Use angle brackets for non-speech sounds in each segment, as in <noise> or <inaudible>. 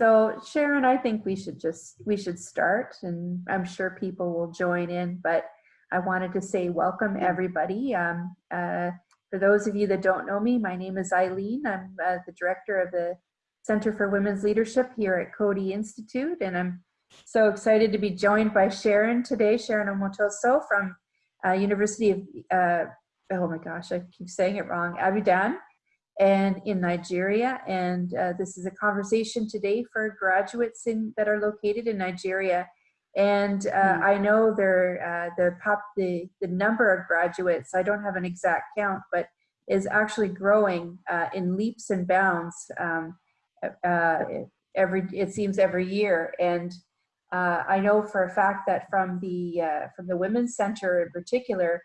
So Sharon, I think we should just, we should start and I'm sure people will join in, but I wanted to say welcome everybody. Um, uh, for those of you that don't know me, my name is Eileen. I'm uh, the director of the Center for Women's Leadership here at Coady Institute and I'm so excited to be joined by Sharon today, Sharon Omotoso from uh, University of, uh, oh my gosh, I keep saying it wrong, Abudan and in Nigeria. And uh, this is a conversation today for graduates in, that are located in Nigeria. And uh, mm. I know there, uh, the, pop, the, the number of graduates, I don't have an exact count, but is actually growing uh, in leaps and bounds um, uh, every, it seems every year. And uh, I know for a fact that from the, from the Women's Center in particular,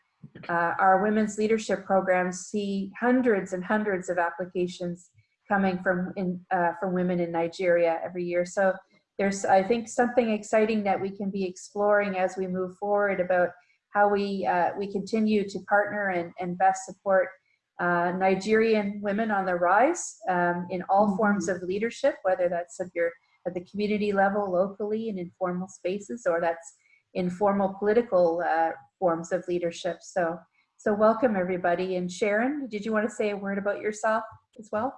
uh, our women's leadership programs see hundreds and hundreds of applications coming from in, uh, from women in Nigeria every year. So there's, I think, something exciting that we can be exploring as we move forward about how we uh, we continue to partner and, and best support uh, Nigerian women on the rise um, in all mm -hmm. forms of leadership, whether that's at your at the community level, locally, in informal spaces, or that's informal political uh, forms of leadership. So, so welcome everybody. And Sharon, did you want to say a word about yourself as well?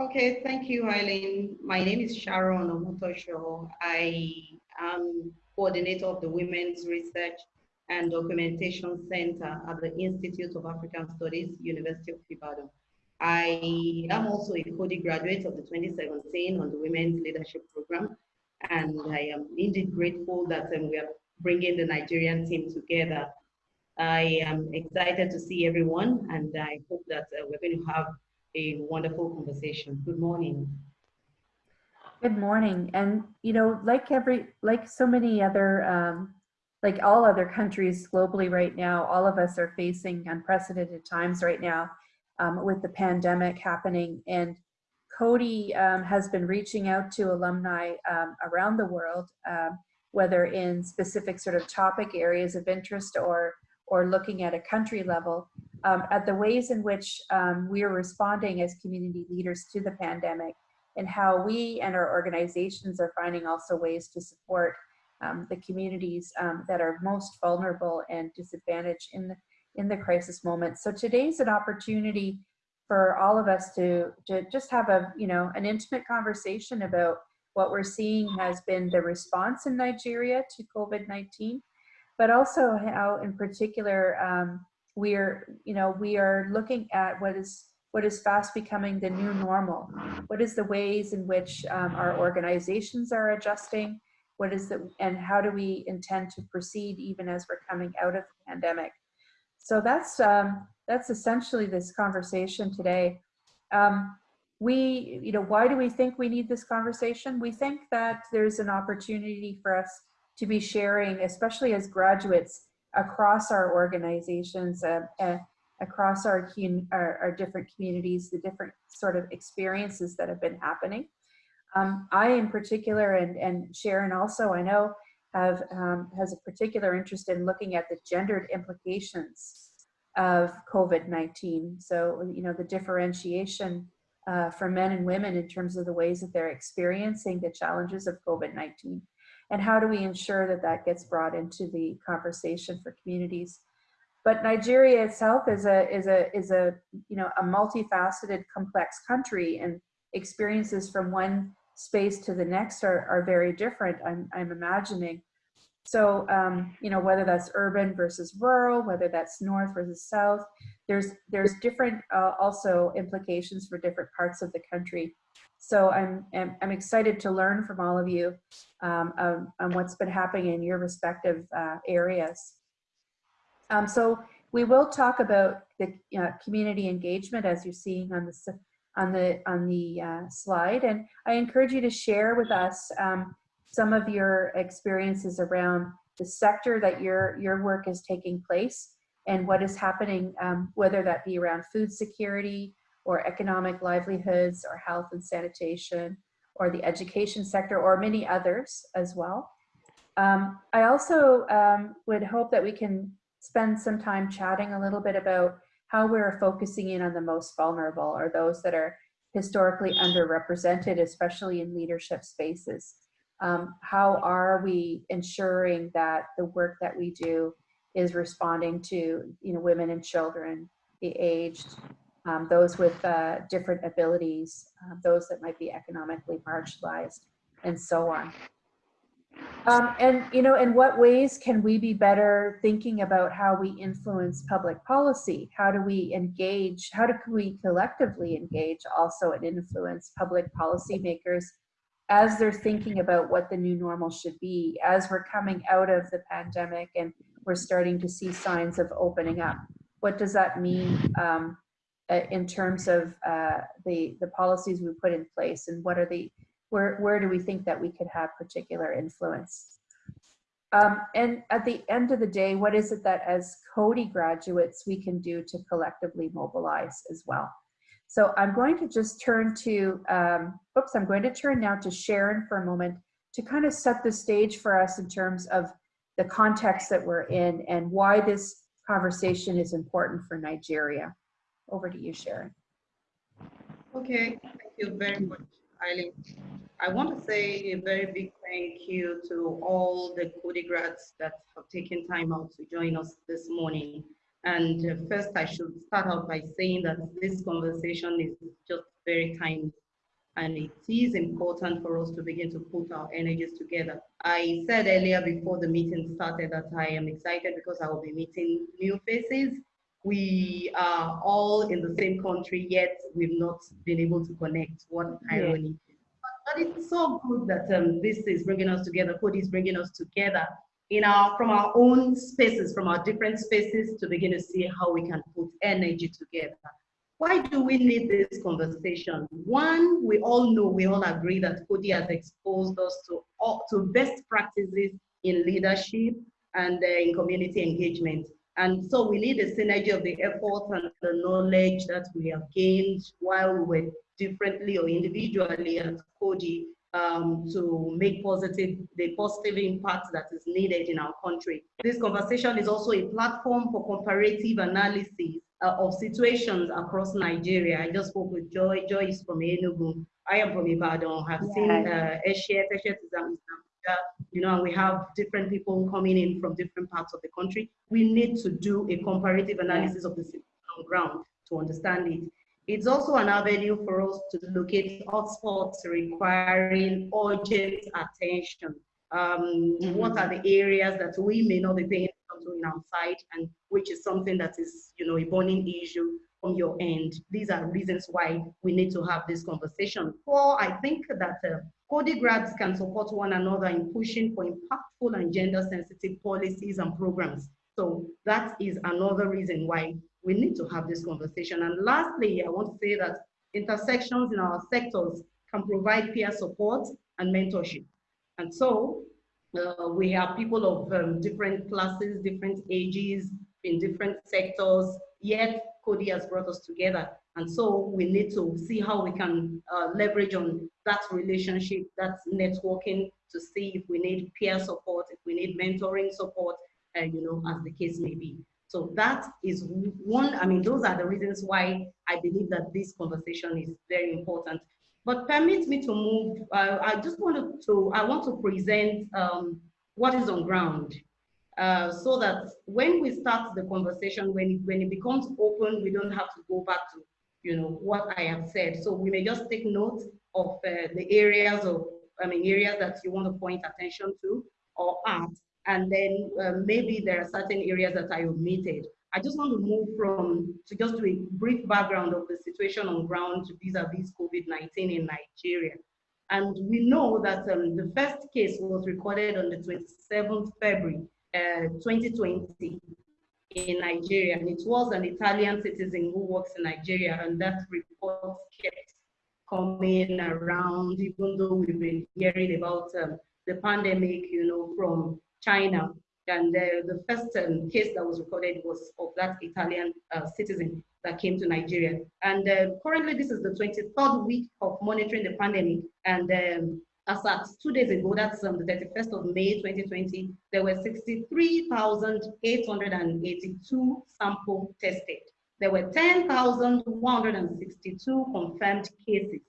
Okay, thank you, Eileen. My name is Sharon Omotosho. I am coordinator of the Women's Research and Documentation Center at the Institute of African Studies, University of Ibadan. I am also a Coady graduate of the 2017 on the Women's Leadership Program, and I am indeed grateful that um, we are bringing the Nigerian team together. I am excited to see everyone and I hope that uh, we're going to have a wonderful conversation. Good morning. Good morning. And, you know, like every, like so many other, um, like all other countries globally right now, all of us are facing unprecedented times right now um, with the pandemic happening. And Coady um, has been reaching out to alumni um, around the world um, whether in specific sort of topic areas of interest or, or looking at a country level, um, at the ways in which um, we are responding as community leaders to the pandemic and how we and our organizations are finding also ways to support the communities that are most vulnerable and disadvantaged in the, in the crisis moment. So today's an opportunity for all of us to, to just have a, you know, an intimate conversation about what we're seeing has been the response in Nigeria to COVID-19, but also how in particular um, we're, you know, we are looking at what is what is fast becoming the new normal. What is the ways in which um, our organizations are adjusting? What is the, and how do we intend to proceed even as we're coming out of the pandemic? So that's, um, that's essentially this conversation today. Um, we, you know, why do we think we need this conversation? We think that there's an opportunity for us to be sharing, especially as graduates across our organizations, uh, uh, across our, our, our, different communities, the different sort of experiences that have been happening. Um, I in particular, and, and Sharon also, I know, have um, has a particular interest in looking at the gendered implications of COVID-19. So, you know, the differentiation uh, for men and women in terms of the ways that they're experiencing the challenges of COVID-19 and how do we ensure that that gets brought into the conversation for communities. But Nigeria itself is a, is a, is a, you know, a multifaceted, complex country and experiences from one space to the next are, are very different, I'm, I'm imagining. So, um, you know, whether that's urban versus rural, whether that's north versus south, there's, there's different uh, also implications for different parts of the country. So I'm, I'm, I'm excited to learn from all of you um, um, on what's been happening in your respective uh, areas. Um, so we will talk about the uh, community engagement as you're seeing on the, on the, on the uh, slide. And I encourage you to share with us um, some of your experiences around the sector that your, your work is taking place and what is happening, um, whether that be around food security or economic livelihoods or health and sanitation or the education sector or many others as well. Um, I also um, would hope that we can spend some time chatting a little bit about how we're focusing in on the most vulnerable or those that are historically underrepresented, especially in leadership spaces. Um, how are we ensuring that the work that we do is responding to you know women and children, the aged, um, those with uh, different abilities, uh, those that might be economically marginalized, and so on. Um, and you know, in what ways can we be better thinking about how we influence public policy? How do we engage? How do we collectively engage also and influence public policymakers as they're thinking about what the new normal should be, as we're coming out of the pandemic and we're starting to see signs of opening up? What does that mean um, uh, in terms of uh, the the policies we put in place, and what are the where, where do we think that we could have particular influence? Um, and at the end of the day, what is it that as Coady graduates we can do to collectively mobilize as well? So I'm going to just turn to, um, oops, I'm going to turn now to Sharon for a moment to kind of set the stage for us in terms of the context that we're in and why this conversation is important for Nigeria. Over to you, Sharon. Okay, thank you very much, Eileen. I want to say a very big thank you to all the Coady grads that have taken time out to join us this morning. And uh, first, I should start out by saying that this conversation is just very timely and it is important for us to begin to put our energies together. I said earlier before the meeting started that I am excited because I will be meeting new faces. We are all in the same country, yet we've not been able to connect. What irony. Yeah. But it's so good that um, this is bringing us together, Coady is bringing us together in our, from our own spaces, from our different spaces to begin to see how we can put energy together. Why do we need this conversation? One, we all know, we all agree that Coady has exposed us to, to best practices in leadership and uh, in community engagement. And so we need a synergy of the effort and the knowledge that we have gained while we were differently or individually at Coady um, to make positive the positive impact that is needed in our country. This conversation is also a platform for comparative analysis uh, of situations across Nigeria. I just spoke with Joy. Joy is from Enugu. I am from Ibadan. I've yeah. seen uh, Eshet. Eshet is um, you know, and we have different people coming in from different parts of the country. We need to do a comparative analysis yeah. of the situation on ground to understand it. It's also an avenue for us to locate hotspots requiring urgent attention. Um, mm -hmm. What are the areas that we may not be paying attention to in our site, and which is something that is, you know, a burning issue from your end. These are reasons why we need to have this conversation. Four, I think that uh, Coady grads can support one another in pushing for impactful and gender-sensitive policies and programs. So that is another reason why we need to have this conversation. And lastly, I want to say that intersections in our sectors can provide peer support and mentorship. And so uh, we have people of um, different classes, different ages, in different sectors, yet Coady has brought us together. And so we need to see how we can uh, leverage on that relationship, that networking to see if we need peer support, if we need mentoring support, uh, you know, as the case may be. So that is one, I mean, those are the reasons why I believe that this conversation is very important. But permit me to move, uh, I just wanted to, I want to present um, what is on ground. Uh, so that when we start the conversation, when it, when it becomes open, we don't have to go back to, you know, what I have said. So we may just take note of uh, the areas of, I mean, areas that you want to point attention to or add and then uh, maybe there are certain areas that I omitted. I just want to move from to just do a brief background of the situation on ground vis-a-vis COVID-19 in Nigeria. And we know that um, the first case was recorded on the 27th February uh, 2020 in Nigeria. And it was an Italian citizen who works in Nigeria and that report kept coming around even though we've been hearing about um, the pandemic, you know, from China. And uh, the first um, case that was recorded was of that Italian uh, citizen that came to Nigeria. And uh, currently, this is the 23rd week of monitoring the pandemic. And um, as at two days ago, that's um, the 31st of May 2020, there were 63,882 samples tested. there were 10,162 confirmed cases.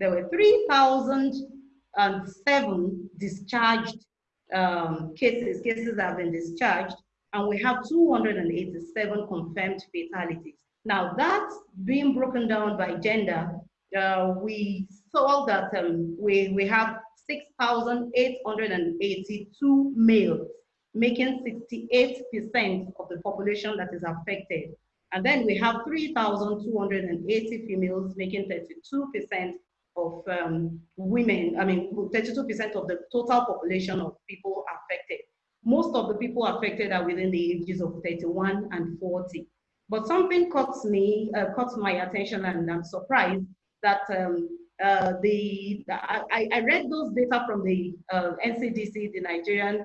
There were 3,007 discharged um, cases, cases have been discharged, and we have 287 confirmed fatalities. Now that's being broken down by gender. Uh, we saw that um, we, we have 6,882 males, making 68% of the population that is affected. And then we have 3,280 females, making 32% of um, women, I mean, 32% of the total population of people affected. Most of the people affected are within the ages of 31 and 40. But something caught me, uh, caught my attention and I'm surprised that um, uh, the, I, I, read those data from the uh, NCDC, the Nigerian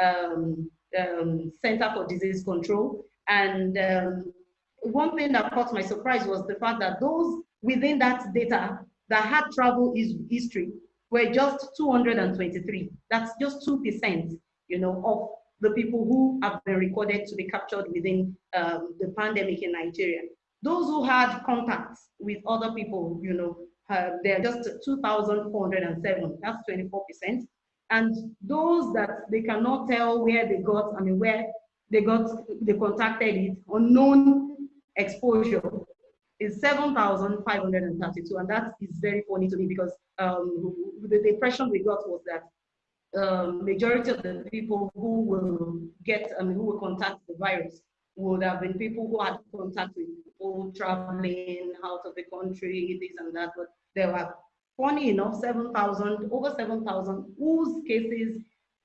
um, um, Center for Disease Control. And um, one thing that caught my surprise was the fact that those within that data that had travel history were just 223. That's just 2%, you know, of the people who have been recorded to be captured within um, the pandemic in Nigeria. Those who had contacts with other people, you know, uh, they're just 2,407, that's 24%. And those that they cannot tell where they got, I mean, where they got, they contacted it, unknown exposure is 7,532. And that is very funny to me because um, the, impression we got was that um, majority of the people who will get, mean, who will contact the virus would have been people who had contact with people traveling out of the country, this and that. But there were, funny enough, 7,000, over 7,000 whose cases,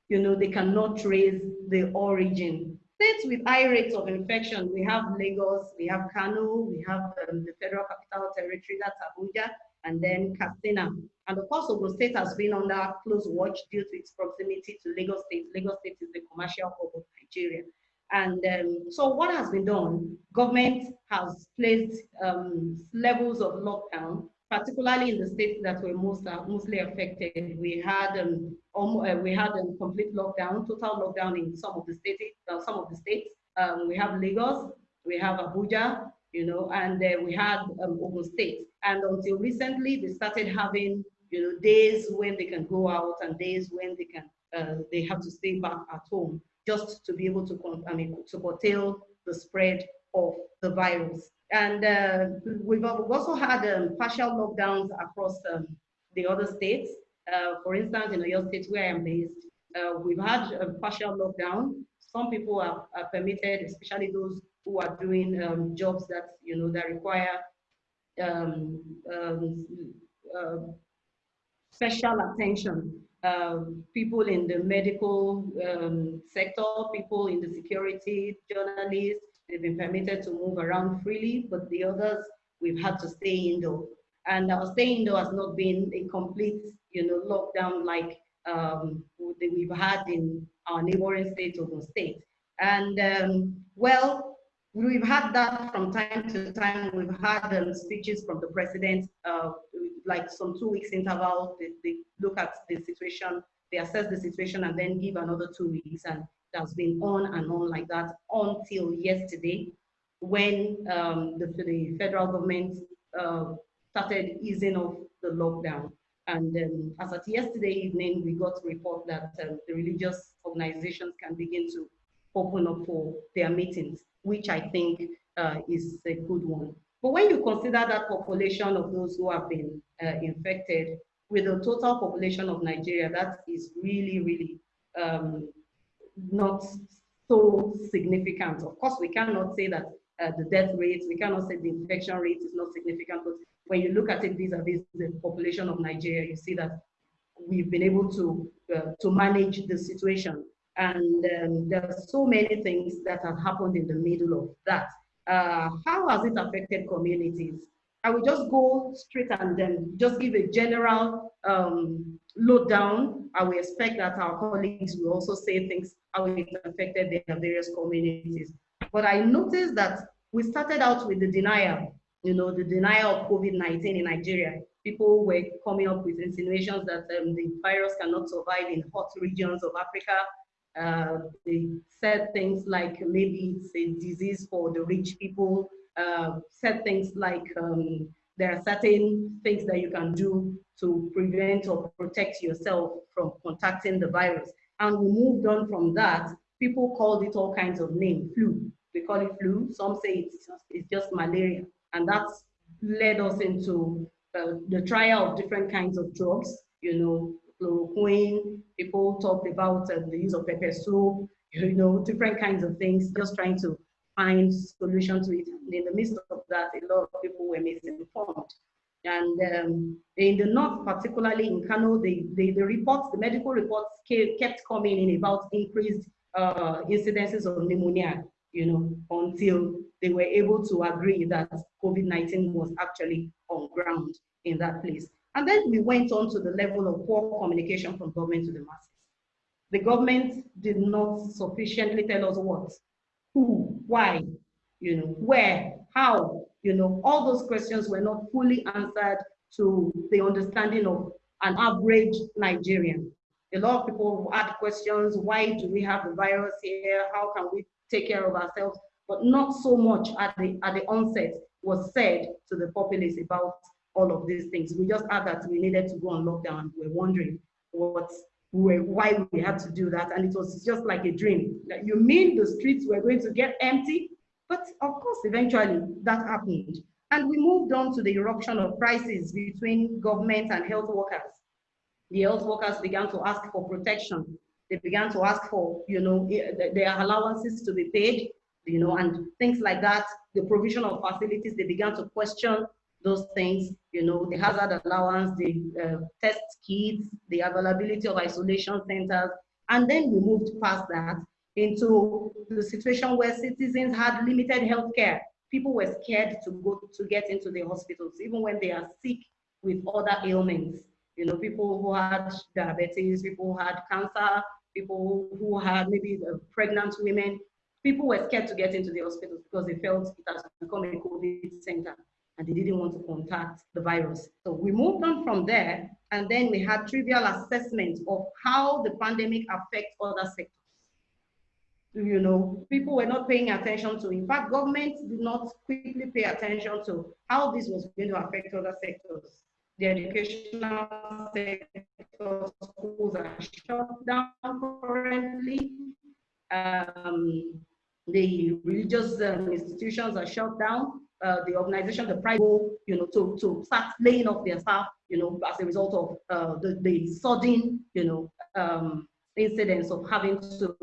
you know, they cannot trace the origin. States with high rates of infection, we have Lagos, we have Kano, we have um, the Federal Capital Territory, that's Abuja, and then Katsina. And of course, Ogun State has been under close watch due to its proximity to Lagos State. Lagos State is the commercial hub of Nigeria. And um, so what has been done, government has placed um, levels of lockdown, particularly in the states that were most uh, mostly affected. We had um, almost, uh, we had a complete lockdown, total lockdown in some of the states. Uh, some of the states. Um, we have Lagos, we have Abuja, you know, and uh, we had um, Ogun State. And until recently, they started having, you know, days when they can go out and days when they can, uh, they have to stay back at home just to be able to, I mean, to curtail the spread of the virus. And uh, we've also had um, partial lockdowns across um, the other states. Uh, for instance, in Oyo State, where I am based, uh, we've had a partial lockdown. Some people are, are permitted, especially those who are doing um, jobs that you know that require um, um, uh, special attention. Uh, people in the medical um, sector, people in the security, journalists, they've been permitted to move around freely, but the others, we've had to stay indoor. And our stay indoor has not been a complete, you know, lockdown like um, we've had in our neighboring state, Ogun State. And um, well, We've had that from time to time. We've had um, speeches from the president, uh, like some two weeks interval. They, they, look at the situation, they assess the situation, and then give another two weeks. And that's been on and on like that until yesterday, when um, the, the, federal government uh, started easing off the lockdown. And um, as at yesterday evening, we got a report that uh, the religious organizations can begin to open up for their meetings which I think uh, is a good one. But when you consider that population of those who have been uh, infected with the total population of Nigeria, that is really, really um, not so significant. Of course, we cannot say that uh, the death rate, we cannot say the infection rate is not significant, but when you look at it vis-a-vis -vis the population of Nigeria, you see that we've been able to, uh, to manage the situation. And um, there are so many things that have happened in the middle of that. Uh, how has it affected communities? I will just go straight and then just give a general um, lowdown. I will expect that our colleagues will also say things how it affected their various communities. But I noticed that we started out with the denial, you know, the denial of COVID-19 in Nigeria. People were coming up with insinuations that um, the virus cannot survive in hot regions of Africa, uh, they said things like maybe it's a disease for the rich people, uh, said things like um, there are certain things that you can do to prevent or protect yourself from contacting the virus. And we moved on from that. People called it all kinds of names, flu. They call it flu. Some say it's just, it's just malaria. And that's led us into uh, the trial of different kinds of drugs, you know, chloroquine. People talked about uh, the use of pepper soup, you know, different kinds of things, just trying to find solution to it. And in the midst of that, a lot of people were misinformed. And um, in the north, particularly in Kano, the, the, the reports, the medical reports kept coming in about increased uh, incidences of pneumonia, you know, until they were able to agree that COVID-19 was actually on ground in that place. And then we went on to the level of poor communication from government to the masses. The government did not sufficiently tell us what, who, why, you know, where, how, you know, all those questions were not fully answered to the understanding of an average Nigerian. A lot of people had questions, why do we have the virus here? How can we take care of ourselves? But not so much at the, at the onset was said to the populace about all of these things. We just had that we needed to go on lockdown. We we're wondering what, we were, why we had to do that. And it was just like a dream. You mean the streets were going to get empty? But of course, eventually that happened. And we moved on to the eruption of crises between government and health workers. The health workers began to ask for protection. They began to ask for, you know, their allowances to be paid, you know, and things like that. The provision of facilities, they began to question those things, you know, the hazard allowance, the uh, test kits, the availability of isolation centers. And then we moved past that into the situation where citizens had limited health care. People were scared to go to get into the hospitals, even when they are sick with other ailments. You know, people who had diabetes, people who had cancer, people who had maybe pregnant women. People were scared to get into the hospitals because they felt it has become a COVID center and they didn't want to contact the virus. So we moved on from there, and then we had trivial assessment of how the pandemic affects other sectors you know, people were not paying attention to. In fact, governments did not quickly pay attention to how this was going to affect other sectors. The educational sector, schools are shut down currently. Um, the religious um, institutions are shut down. Uh, the organization, the private, you know, to, to start laying off their staff, you know, as a result of uh, the, the sudden, you know, um, incidents of having to,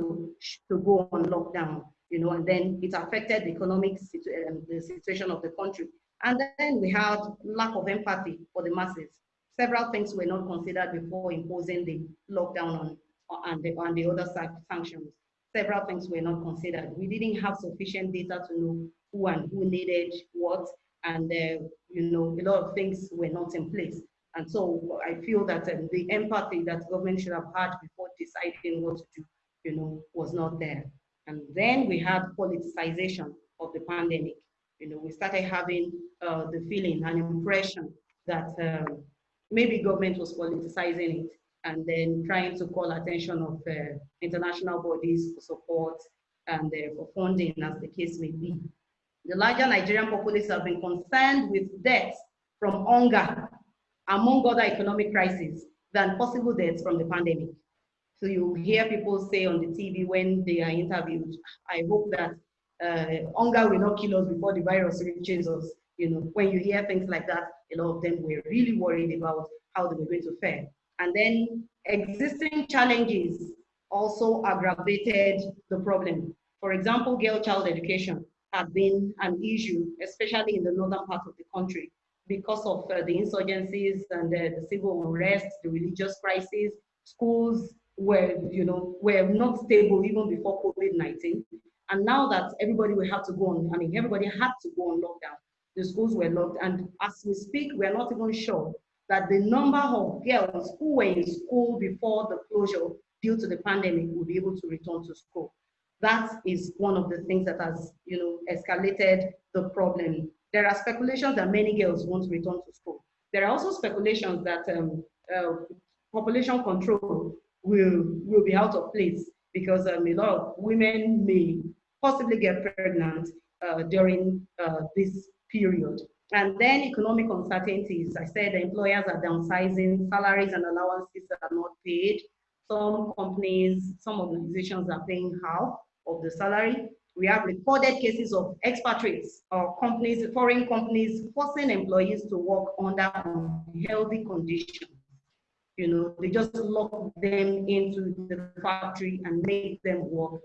to go on lockdown, you know, and then it affected the economic situ um, the situation of the country. And then we had lack of empathy for the masses. Several things were not considered before imposing the lockdown on, on, the, on the other sanctions. Several things were not considered. We didn't have sufficient data to know who and who needed what, and uh, you know, a lot of things were not in place. And so I feel that um, the empathy that government should have had before deciding what to do, you know, was not there. And then we had politicization of the pandemic. You know, we started having uh, the feeling and impression that um, maybe government was politicizing it and then trying to call attention of uh, international bodies for support and uh, for funding as the case may be. The larger Nigerian populace have been concerned with deaths from hunger among other economic crises than possible deaths from the pandemic. So you hear people say on the TV when they are interviewed, I hope that hunger will not kill us before the virus reaches us. You know, when you hear things like that, a lot of them were really worried about how they were going to fare. And then existing challenges also aggravated the problem. For example, girl child education has been an issue, especially in the northern part of the country because of uh, the insurgencies and uh, the civil unrest, the religious crisis, schools were, you know, were not stable even before COVID-19. And now that everybody will have to go on, I mean, everybody had to go on lockdown. The schools were locked. And as we speak, we're not even sure that the number of girls who were in school before the closure due to the pandemic will be able to return to school. That is one of the things that has, you know, escalated the problem there are speculations that many girls won't return to school. There are also speculations that um, uh, population control will, will be out of place because um, a lot of women may possibly get pregnant uh, during uh, this period. And then economic uncertainties. I said employers are downsizing, salaries and allowances are not paid. Some companies, some organizations are paying half of the salary. We have recorded cases of expatriates or companies, foreign companies forcing employees to work under unhealthy conditions. You know, they just lock them into the factory and make them work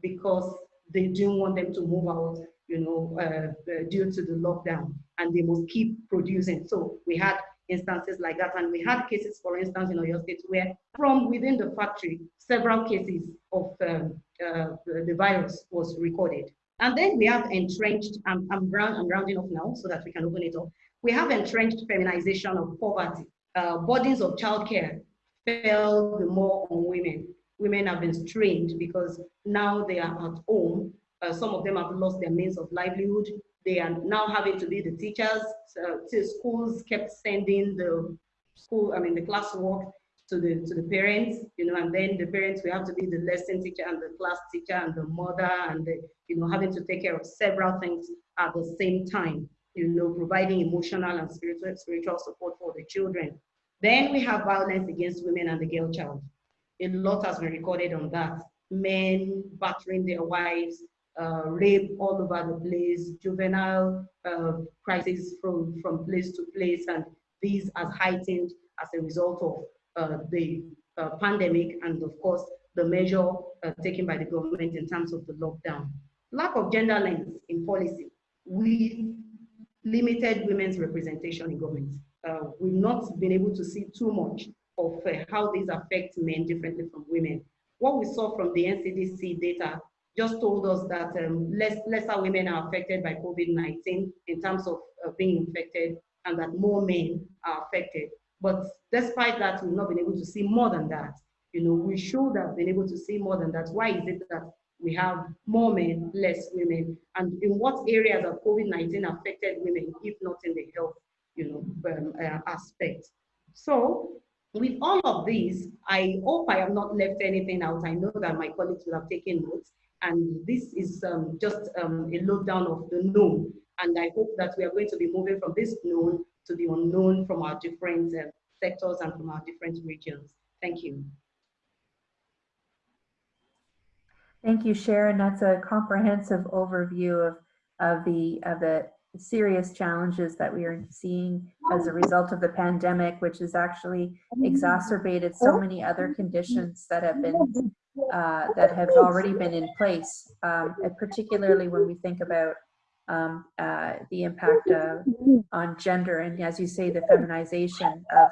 because they didn't want them to move out, you know, uh, uh, due to the lockdown and they must keep producing. So we had instances like that. And we had cases, for instance, in Oyo State, where from within the factory, several cases of um, uh, the virus was recorded. And then we have entrenched, I'm, I'm, round, I'm rounding off now so that we can open it up. We have entrenched feminization of poverty. Uh, burdens of childcare fell the more on women. Women have been strained because now they are at home. Uh, some of them have lost their means of livelihood. They are now having to be the teachers. So, schools kept sending the school, I mean, the classwork to the to the parents, you know, and then the parents will have to be the lesson teacher and the class teacher and the mother and the, you know, having to take care of several things at the same time, you know, providing emotional and spiritual spiritual support for the children. Then we have violence against women and the girl child. A lot has been recorded on that. Men battering their wives, uh, rape all over the place, juvenile uh, crisis from, from place to place, and these are heightened as a result of uh, the uh, pandemic and of course the measure uh, taken by the government in terms of the lockdown. Lack of gender lens in policy. We limited women's representation in government. Uh, we've not been able to see too much of how these affect men differently from women. What we saw from the NCDC data just told us that um, less, lesser women are affected by COVID-19 in terms of uh, being infected and that more men are affected. But despite that, we've not been able to see more than that. You know, we should have been able to see more than that. Why is it that we have more men, less women? And in what areas of COVID-19 affected women, if not in the health, you know, um, uh, aspect? So with all of these, I hope I have not left anything out. I know that my colleagues will have taken notes. And this is um, just um, a lowdown of the known. And I hope that we are going to be moving from this known to the unknown from our different uh, sectors and from our different regions. Thank you. Thank you, Sharon. That's a comprehensive overview of, of, the, of the serious challenges that we are seeing as a result of the pandemic, which has actually exacerbated so many other conditions that have been uh, that have already been in place, um, particularly when we think about um, uh, the impact on gender and, as you say, the feminization of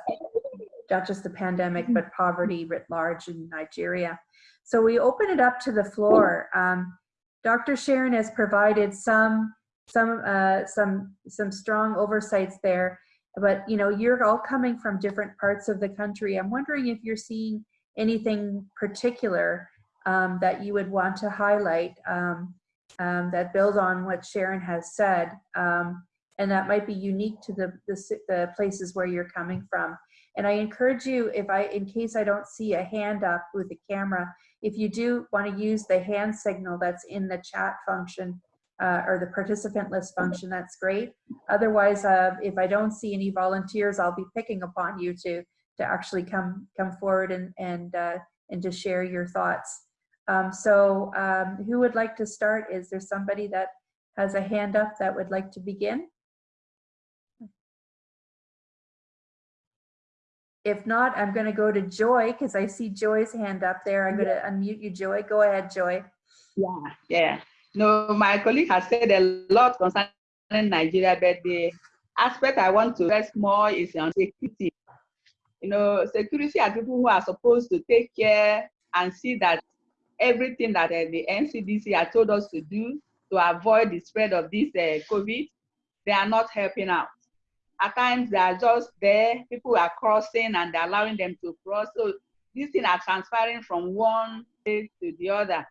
not just the pandemic, but poverty writ large in Nigeria. So we open it up to the floor. Um, Dr. Sharon has provided some some uh, some some strong oversights there, but you know you're all coming from different parts of the country. I'm wondering if you're seeing anything particular um, that you would want to highlight um, um, that build on what Sharon has said, um, and that might be unique to the, the, the places where you're coming from. And I encourage you, if I, in case I don't see a hand up with the camera, if you do want to use the hand signal that's in the chat function uh, or the participant list function, that's great. Otherwise, uh, if I don't see any volunteers, I'll be picking upon you to to actually come come forward and and uh, and to share your thoughts. Um, so um, who would like to start? Is there somebody that has a hand up that would like to begin? If not, I'm going to go to Joy because I see Joy's hand up there. I'm going to unmute you, Joy. Go ahead, Joy. Yeah, yeah. No, my colleague has said a lot concerning Nigeria, but the aspect I want to stress more is on security. You know, security are people who are supposed to take care and see that everything that uh, the NCDC has told us to do to avoid the spread of this uh, COVID, they are not helping out. At times they are just there, people are crossing and they're allowing them to cross. So these things are transferring from one place to the other.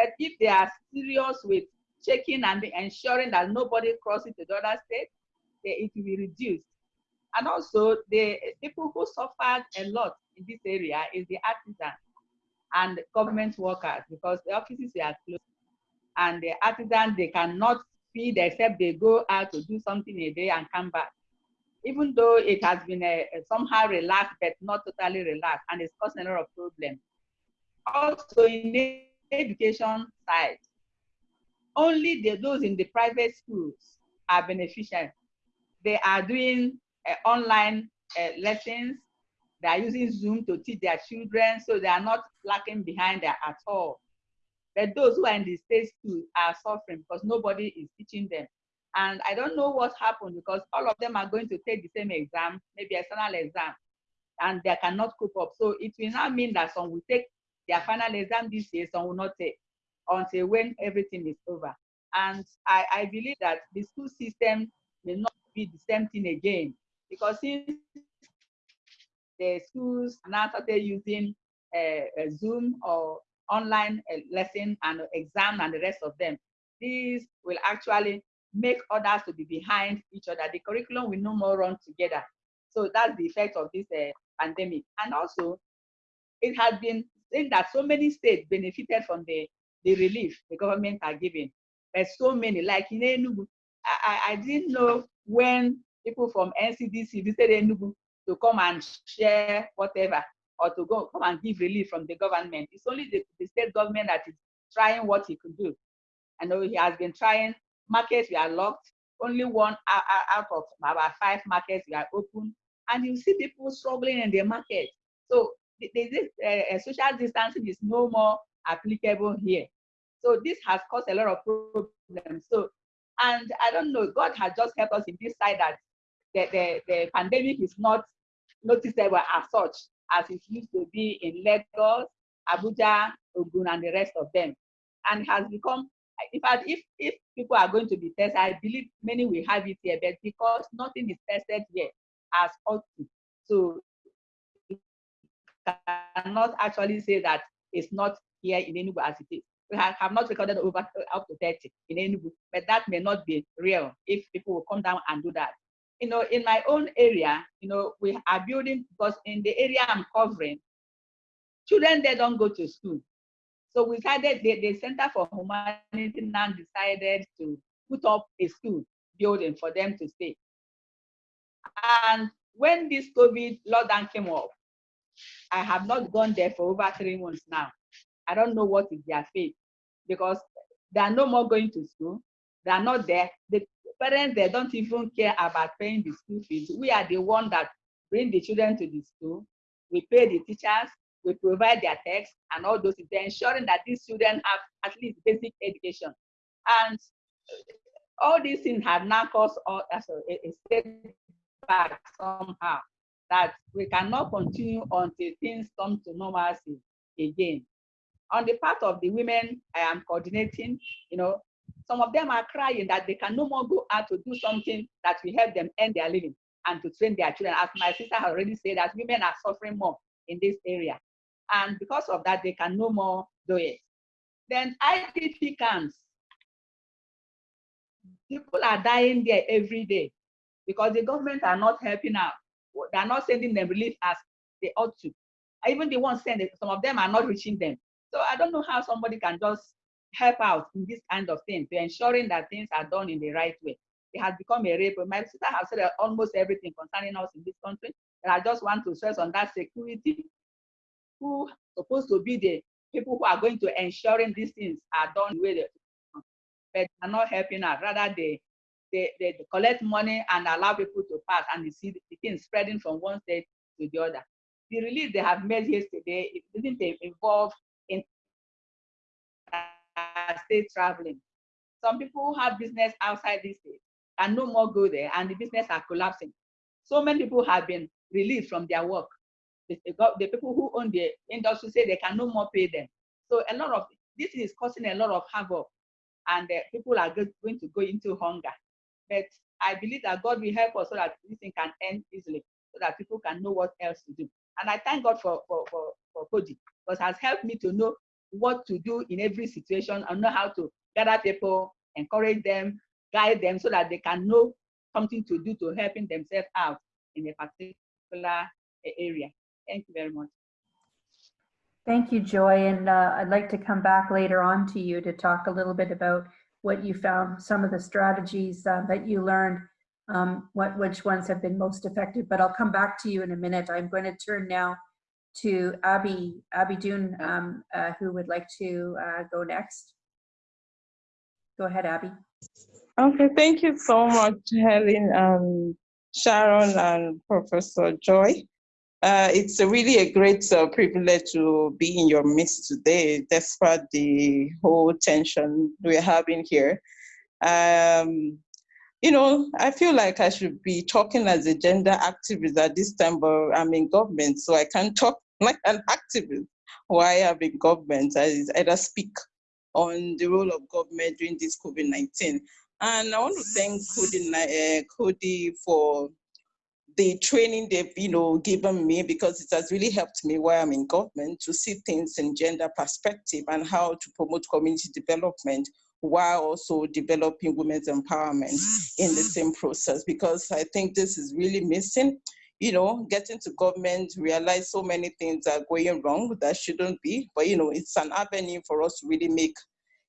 But if they are serious with checking and ensuring that nobody crosses to the other state, it will be reduced. And also the people who suffered a lot in this area is the artisans and government workers because the offices are closed and the artisans, they cannot feed except they go out to do something a day and come back. Even though it has been a, a somehow relaxed, but not totally relaxed, and it's causing a lot of problems. Also, in education side, only the, those in the private schools are beneficial. They are doing uh, online uh, lessons. They are using Zoom to teach their children, so they are not lacking behind there at all. But those who are in the state school are suffering because nobody is teaching them. And I don't know what happened because all of them are going to take the same exam, maybe external exam, and they cannot cope up. So it will now mean that some will take their final exam this year, some will not take until when everything is over. And I, I believe that the school system may not be the same thing again because since the schools now started using uh, Zoom or online uh, lesson and exam and the rest of them, these will actually make others to be behind each other. The curriculum will no more run together. So that's the effect of this uh, pandemic. And also, it has been seen that so many states benefited from the, the relief the government are giving. But so many, like in Enugu, I, I, I didn't know when people from NCDC visited Enugu to come and share whatever or to go come and give relief from the government. It's only the, the state government that is trying what he could do. I know he has been trying. Markets we are locked. Only one out, out of about five markets we are open, and you see people struggling in the market. So the, uh, social distancing is no more applicable here. So this has caused a lot of problems. So, and I don't know, God has just helped us in this side that the, the, the pandemic is not noticeable as such as it used to be in Lagos, Abuja, Ogun, and the rest of them. And has become, in fact, if, if people are going to be tested, I believe many will have it here, but because nothing is tested here as ought to. So cannot actually say that it's not here in Enugu as it is. We have, not recorded over up to 30 in Enugu, but that may not be real if people will come down and do that. You know, in my own area, you know, we are building because in the area I'm covering, children they don't go to school. So we decided the, the Center for Humanity now decided to put up a school building for them to stay. And when this COVID lockdown came up, I have not gone there for over three months now. I don't know what is their fate because they are no more going to school. They are not there. The parents, they don't even care about paying the school fees. We are the one that bring the children to the school. We pay the teachers. We provide their texts and all those things, ensuring that these children have at least basic education. And all these things have now caused us uh, a, a setback somehow that we cannot continue until things come to normalcy again. On the part of the women I am coordinating, you know, some of them are crying that they can no more go out to do something that will help them earn their living and to train their children. As my sister has already said, that women are suffering more in this area. And because of that, they can no more do it. Then IDP camps. People are dying there every day because the government are not helping out they're not sending them relief as they ought to. Even the ones sending, some of them are not reaching them. So I don't know how somebody can just help out in this kind of thing to ensuring that things are done in the right way. It has become a rape. My sister has said almost everything concerning us in this country. And I just want to stress on that security, who supposed to be the people who are going to ensuring these things are done the way they but are not helping us. Rather, they they, they collect money and allow people to pass and you see the thing spreading from one state to the other. The release they have made yesterday, it didn't involve in state traveling. Some people have business outside this state can no more go there and the business are collapsing. So many people have been released from their work. The, the people who own the industry say they can no more pay them. So a lot of this is causing a lot of havoc and uh, people are going to go into hunger. But I believe that God will help us so that this thing can end easily, so that people can know what else to do. And I thank God for for for, for Coady, because has helped me to know what to do in every situation and know how to gather people, encourage them, guide them so that they can know something to do to helping themselves out in a particular area. Thank you very much. Thank you, Joy. And uh, I'd like to come back later on to you to talk a little bit about what you found, some of the strategies uh, that you learned, um, what which ones have been most effective. But I'll come back to you in a minute. I'm going to turn now to Abby, Abby Dune, um, uh, who would like to uh, go next. Go ahead, Abby. Okay, thank you so much, Helen, um, Sharon, and Professor Joy. Uh, it's a really a great uh, privilege to be in your midst today, despite the whole tension we're having here. Um, you know, I feel like I should be talking as a gender activist at this time, but I'm in government, so I can't talk <laughs> like an activist while I'm in government. I either speak on the role of government during this COVID-19. And I want to thank Coady, uh, Coady for the training they've you know given me because it has really helped me while I'm in government to see things in gender perspective and how to promote community development while also developing women's empowerment in the same process because I think this is really missing. You know, getting to government, realize so many things are going wrong that shouldn't be, but you know, it's an avenue for us to really make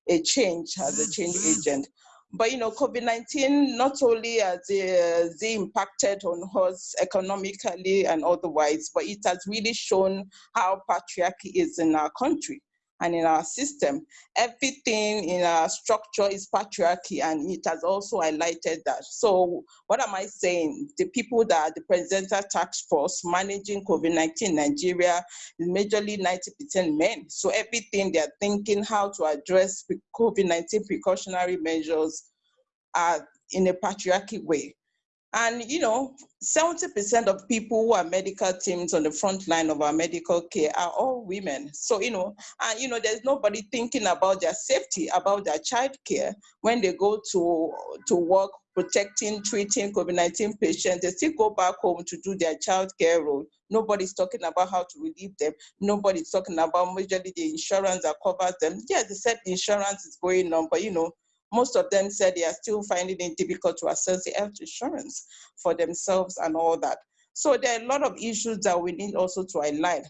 a change as a change agent. But you know, COVID-19 not only has uh, impacted on us economically and otherwise, but it has really shown how patriarchy is in our country and in our system. Everything in our structure is patriarchy and it has also highlighted that. So what am I saying? The people that are the presenter task force managing COVID-19 Nigeria is majorly 90% men. So everything they're thinking how to address COVID-19 precautionary measures are in a patriarchy way. And you know, 70% of people who are medical teams on the front line of our medical care are all women. So, you know, and you know, there's nobody thinking about their safety, about their child care when they go to, to work protecting, treating COVID-19 patients, they still go back home to do their child care role. Nobody's talking about how to relieve them. Nobody's talking about majorly the insurance that covers them. Yeah, they said the insurance is going on, but you know, most of them said they are still finding it difficult to access the health insurance for themselves and all that. So there are a lot of issues that we need also to highlight.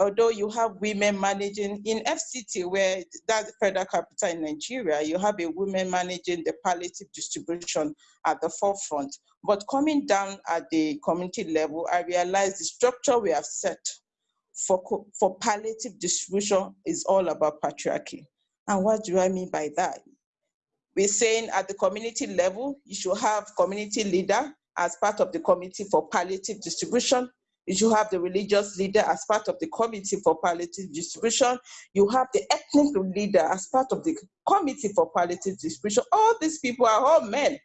Although you have women managing in FCT, where that's federal capital in Nigeria, you have a woman managing the palliative distribution at the forefront. But coming down at the community level, I realized the structure we have set for, for palliative distribution is all about patriarchy. And what do I mean by that? We're saying at the community level, you should have community leader as part of the committee for palliative distribution. You should have the religious leader as part of the committee for palliative distribution. You have the ethnic leader as part of the committee for palliative distribution. All these people are all men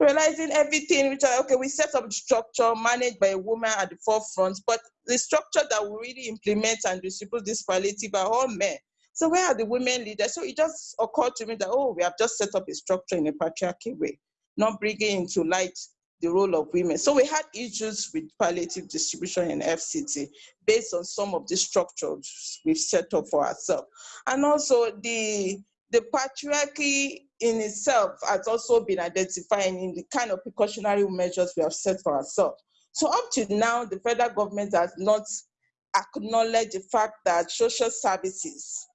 realizing everything, which are, okay, we set up structure managed by a woman at the forefront, but the structure that will really implement and distribute this palliative are all men. So where are the women leaders? So it just occurred to me that, oh, we have just set up a structure in a patriarchy way, not bringing into light the role of women. So we had issues with palliative distribution in FCT based on some of the structures we've set up for ourselves. And also the, the patriarchy in itself has also been identifying in the kind of precautionary measures we have set for ourselves. So up to now, the federal government has not acknowledged the fact that social services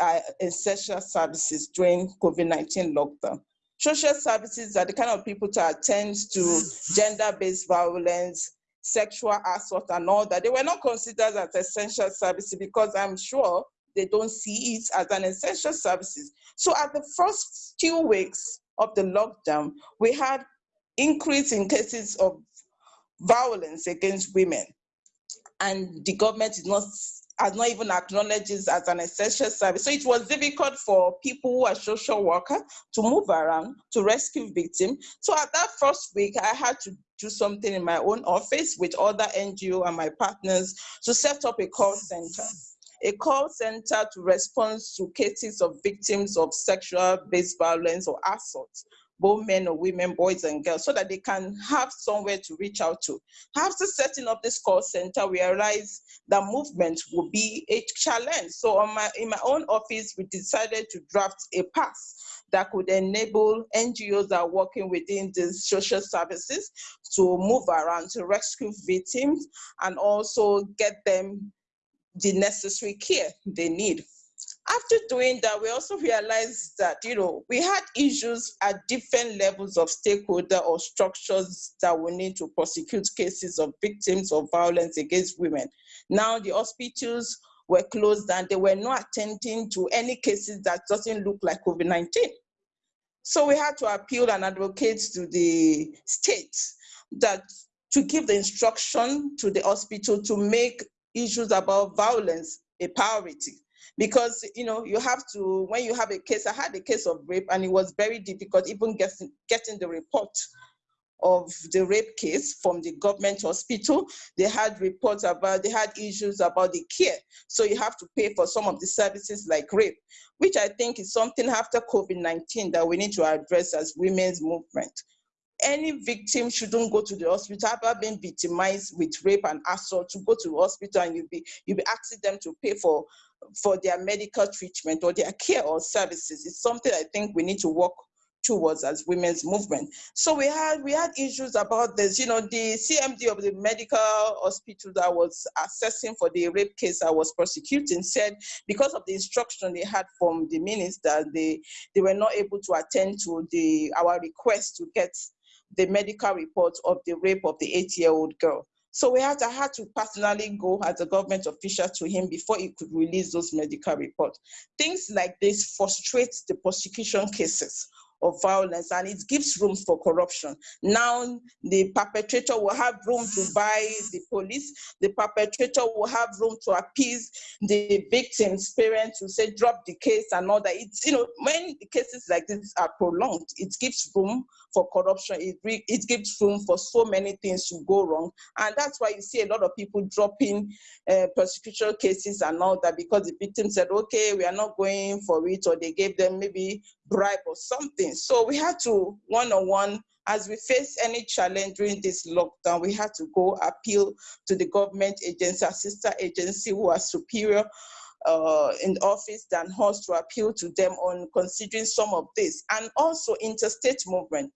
uh, essential services during COVID-19 lockdown. Social services are the kind of people to attend to gender-based violence, sexual assault and all that. They were not considered as essential services because I'm sure they don't see it as an essential services. So at the first few weeks of the lockdown, we had increase in cases of violence against women. And the government is not has not even acknowledged it as an essential service. So it was difficult for people who are social worker to move around to rescue victims. So at that first week, I had to do something in my own office with other NGO and my partners to set up a call center a call center to respond to cases of victims of sexual based violence or assault both men or women, boys and girls, so that they can have somewhere to reach out to. After setting up this call center, we realized that movement would be a challenge. So my, in my own office, we decided to draft a pass that could enable NGOs that are working within the social services to move around to rescue victims and also get them the necessary care they need. After doing that, we also realized that, you know, we had issues at different levels of stakeholder or structures that we need to prosecute cases of victims of violence against women. Now the hospitals were closed and they were not attending to any cases that doesn't look like COVID-19. So we had to appeal and advocate to the state that to give the instruction to the hospital to make issues about violence a priority because you know you have to when you have a case i had a case of rape and it was very difficult even getting getting the report of the rape case from the government hospital. They had reports about they had issues about the care. So you have to pay for some of the services like rape which i think is something after covid-19 that we need to address as women's movement. Any victim shouldn't go to the hospital. After being victimized with rape and assault? To go to the hospital and you'll be you'll be asking them to pay for for their medical treatment or their care or services. It's something I think we need to work towards as women's movement. So we had we had issues about this. You know, the CMD of the medical hospital that was assessing for the rape case I was prosecuting said because of the instruction they had from the minister, they they were not able to attend to the our request to get the medical report of the rape of the eight-year-old girl. So we had, had to personally go as a government official to him before he could release those medical reports. Things like this frustrate the prosecution cases of violence and it gives room for corruption. Now the perpetrator will have room to buy the police. The perpetrator will have room to appease the victim's parents who say drop the case and all that. It's, you know, when cases like this are prolonged, it gives room for corruption. It, it gives room for so many things to go wrong. And that's why you see a lot of people dropping uh, prosecution cases and all that because the victim said, okay, we are not going for it, or they gave them maybe bribe or something. So we had to one-on-one, as we face any challenge during this lockdown, we had to go appeal to the government agency, a sister agency who are superior uh, in office than us to appeal to them on considering some of this and also interstate movement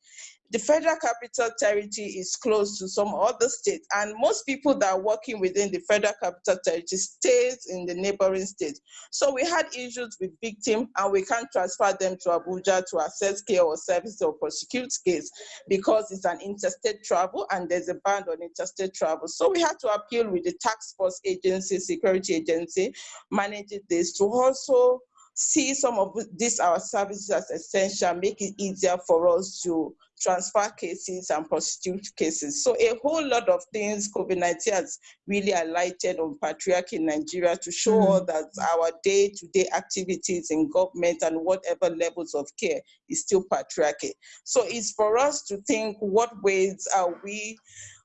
the federal capital territory is close to some other states and most people that are working within the federal capital territory stays in the neighboring states. So we had issues with victims and we can't transfer them to Abuja to assess care or service or prosecute case because it's an interstate travel and there's a ban on interstate travel. So we had to appeal with the tax force agency, security agency, managing this to also see some of these our services as essential, make it easier for us to transfer cases and prosecute cases. So a whole lot of things COVID-19 has really highlighted on patriarchy in Nigeria to show mm. that our day-to-day -day activities in government and whatever levels of care is still patriarchy. So it's for us to think what ways are we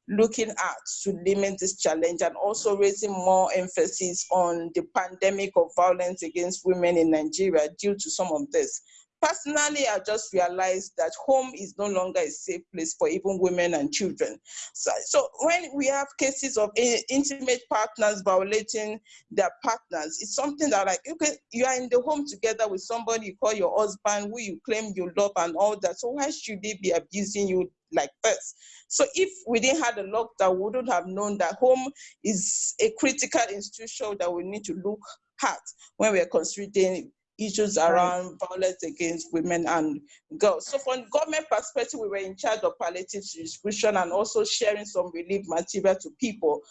looking at to limit this challenge and also raising more emphasis on the pandemic of violence against women in Nigeria due to some of this. Personally, I just realized that home is no longer a safe place for even women and children. So, so when we have cases of intimate partners violating their partners, it's something that like, okay, you are in the home together with somebody you call your husband, who you claim you love and all that. So why should they be abusing you like this? So if we didn't have the lockdown, we wouldn't have known that home is a critical institution that we need to look at when we're considering issues around right. violence against women and girls. So from government perspective, we were in charge of palliative distribution and also sharing some relief material to people.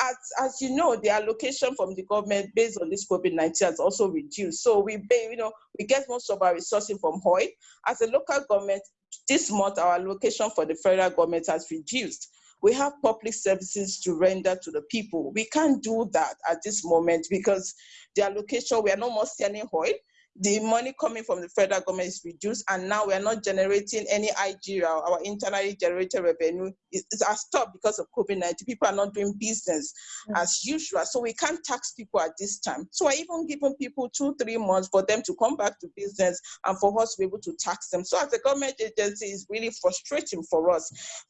As, as you know, the allocation from the government based on this COVID-19 has also reduced. So we, you know, we get most of our resources from HOI. As a local government, this month our allocation for the federal government has reduced we have public services to render to the people. We can't do that at this moment because the allocation, we are no more selling oil the money coming from the federal government is reduced and now we are not generating any IGR, our internally generated revenue is, stopped because of COVID-19. People are not doing business mm -hmm. as usual. So we can't tax people at this time. So I even given people two, three months for them to come back to business and for us to be able to tax them. So as a government agency, it's really frustrating for us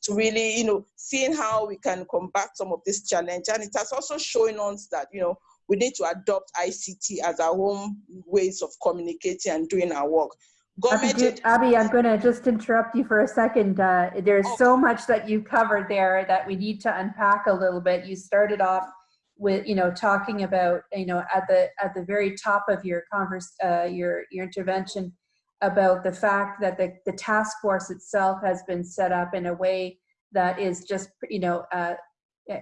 to really, you know, seeing how we can combat some of this challenge. And it has also shown us that, you know, we need to adopt ICT as our own ways of communicating and doing our work. Government Abby, I'm going to just interrupt you for a second. Uh, there's oh. so much that you covered there that we need to unpack a little bit. You started off with you know talking about you know at the at the very top of your converse uh, your your intervention about the fact that the, the task force itself has been set up in a way that is just you know uh,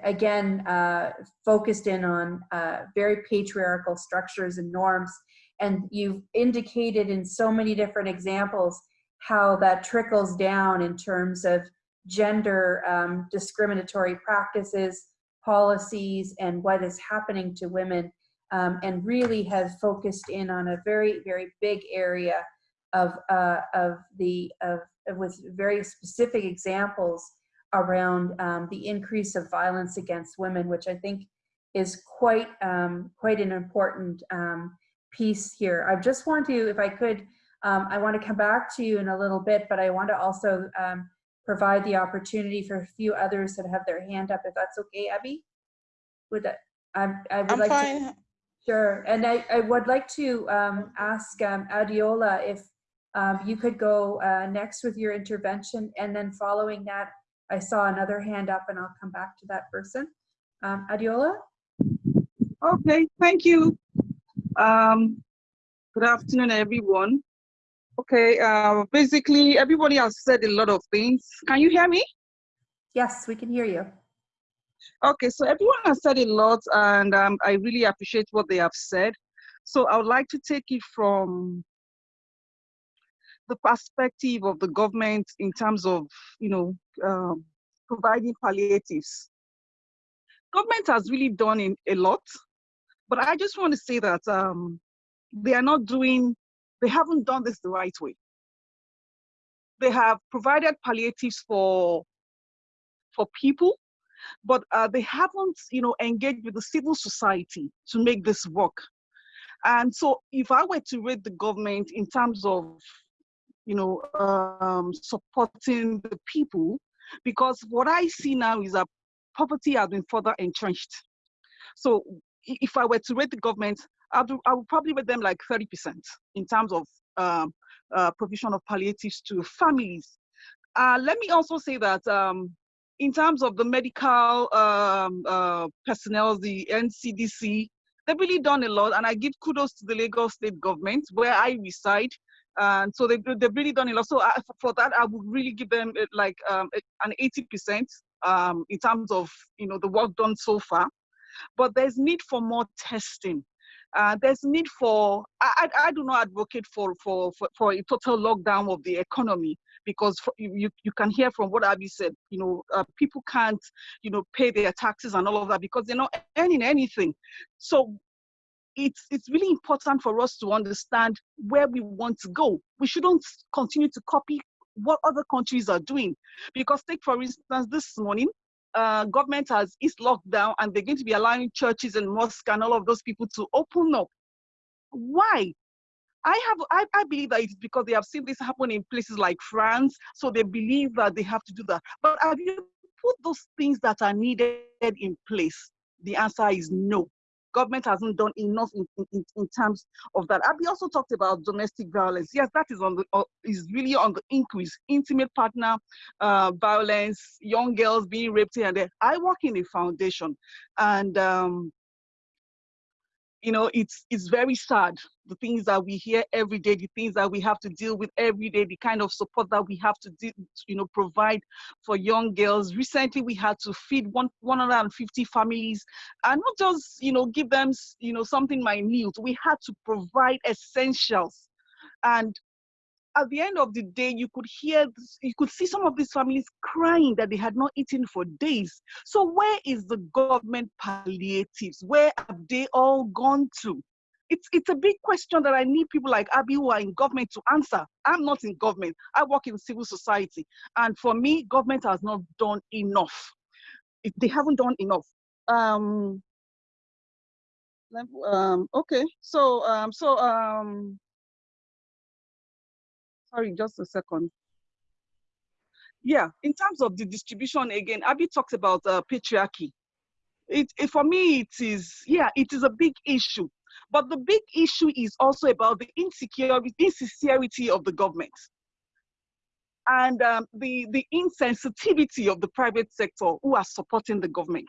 again uh, focused in on uh, very patriarchal structures and norms. And you've indicated in so many different examples how that trickles down in terms of gender um, discriminatory practices policies and what is happening to women um, and really has focused in on a very, very big area of, uh, of the, of, with very specific examples around um, the increase of violence against women, which I think is quite, um, quite an important um, piece here. I just want to, if I could, um, I want to come back to you in a little bit, but I want to also um, provide the opportunity for a few others that have their hand up, if that's okay, Abby? Would that, I, I would I'm like to, sure. And I, I would like to um, ask um, Adiola if um, you could go uh, next with your intervention, and then following that, I saw another hand up, and I'll come back to that person. Um, Adiola? Okay, thank you. Um, good afternoon, everyone. Okay, uh, basically, everybody has said a lot of things. Can you hear me? Yes, we can hear you. Okay, so everyone has said a lot, and um, I really appreciate what they have said. So I would like to take it from the perspective of the government in terms of, you know, um, providing palliatives. Government has really done in, a lot, but I just want to say that um, they are not doing, they haven't done this the right way. They have provided palliatives for, for people, but uh, they haven't, you know, engaged with the civil society to make this work. And so if I were to rate the government in terms of, you know, um, supporting the people, because what I see now is that poverty has been further entrenched. So if I were to rate the government, I would, I would probably rate them like 30% in terms of um, uh, provision of palliatives to families. Uh, let me also say that um, in terms of the medical um, uh, personnel, the NCDC, they've really done a lot, and I give kudos to the Lagos state government where I reside. And so they've, they've really done a lot. So I, for that, I would really give them uh, like um, an 80% um, in terms of you know the work done so far. But there's need for more testing. Uh, there's need for I, I, I do not advocate for, for for for a total lockdown of the economy because for, you you can hear from what Abby said you know uh, people can't you know pay their taxes and all of that because they're not earning anything so it's it's really important for us to understand where we want to go we shouldn't continue to copy what other countries are doing because take for instance this morning uh, government has eased lockdown and they're going to be allowing churches and mosques and all of those people to open up. Why? I have I, I believe that it's because they have seen this happen in places like France, so they believe that they have to do that. But have you put those things that are needed in place? The answer is no government hasn't done enough in, in, in terms of that. Abby also talked about domestic violence. Yes, that is on the uh, is really on the increase. Intimate partner uh, violence, young girls being raped here and there. I work in a foundation, and um, you know, it's it's very sad. The things that we hear every day, the things that we have to deal with every day, the kind of support that we have to, do, you know, provide for young girls. Recently, we had to feed one 150 families, and not just you know give them you know something minute. We had to provide essentials, and at the end of the day, you could hear, you could see some of these families crying that they had not eaten for days. So where is the government palliatives? Where have they all gone to? It's, it's a big question that I need people like Abby who are in government to answer. I'm not in government. I work in civil society. And for me, government has not done enough. It, they haven't done enough. Um, um, okay, so um, so um, sorry, just a second. Yeah, in terms of the distribution, again, Abby talks about uh, patriarchy. It, it, for me, it is, yeah, it is a big issue. But the big issue is also about the insecurity, insincerity of the government and um, the, the insensitivity of the private sector who are supporting the government.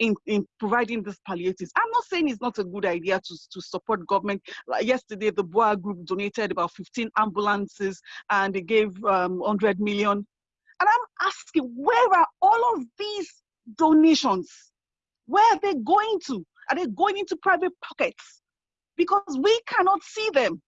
in, in providing these palliatives. I'm not saying it's not a good idea to, to support government. Like yesterday, the BUA group donated about 15 ambulances and they gave um, 100 million. And I'm asking, where are all of these donations? Where are they going to? Are they going into private pockets? Because we cannot see them.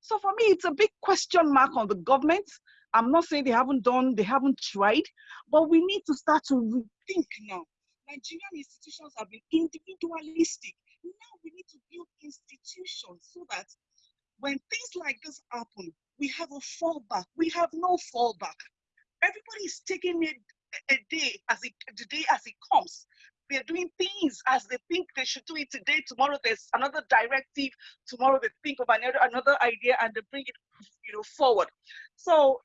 So for me, it's a big question mark on the government. I'm not saying they haven't done, they haven't tried, but we need to start to rethink now. Nigerian institutions have been individualistic. Now we need to build institutions so that when things like this happen, we have a fallback. We have no fallback. Everybody is taking it a day as it the day as it comes. They're doing things as they think they should do it today. Tomorrow there's another directive. Tomorrow they think of another another idea and they bring it, you know, forward. So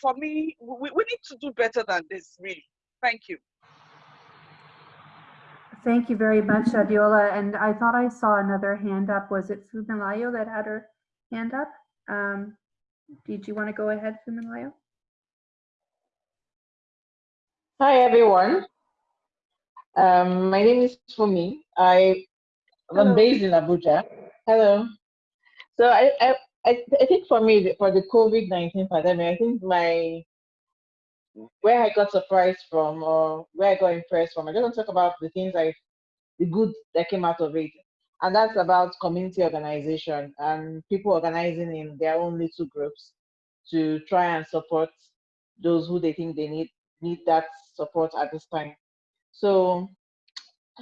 for me, we, we need to do better than this, really. Thank you. Thank you very much, Adiola. And I thought I saw another hand up. Was it Fumilayo that had her hand up? Um, did you want to go ahead, Fumilayo? Hi everyone. Um, my name is Fumi. I am based in Abuja. Hello. So I, I, I, I think for me, for the COVID-19 pandemic, I think my, where I got surprised from or where I got impressed from, I just want to talk about the things I, the good that came out of it. And that's about community organization and people organizing in their own little groups to try and support those who they think they need need that support at this time. So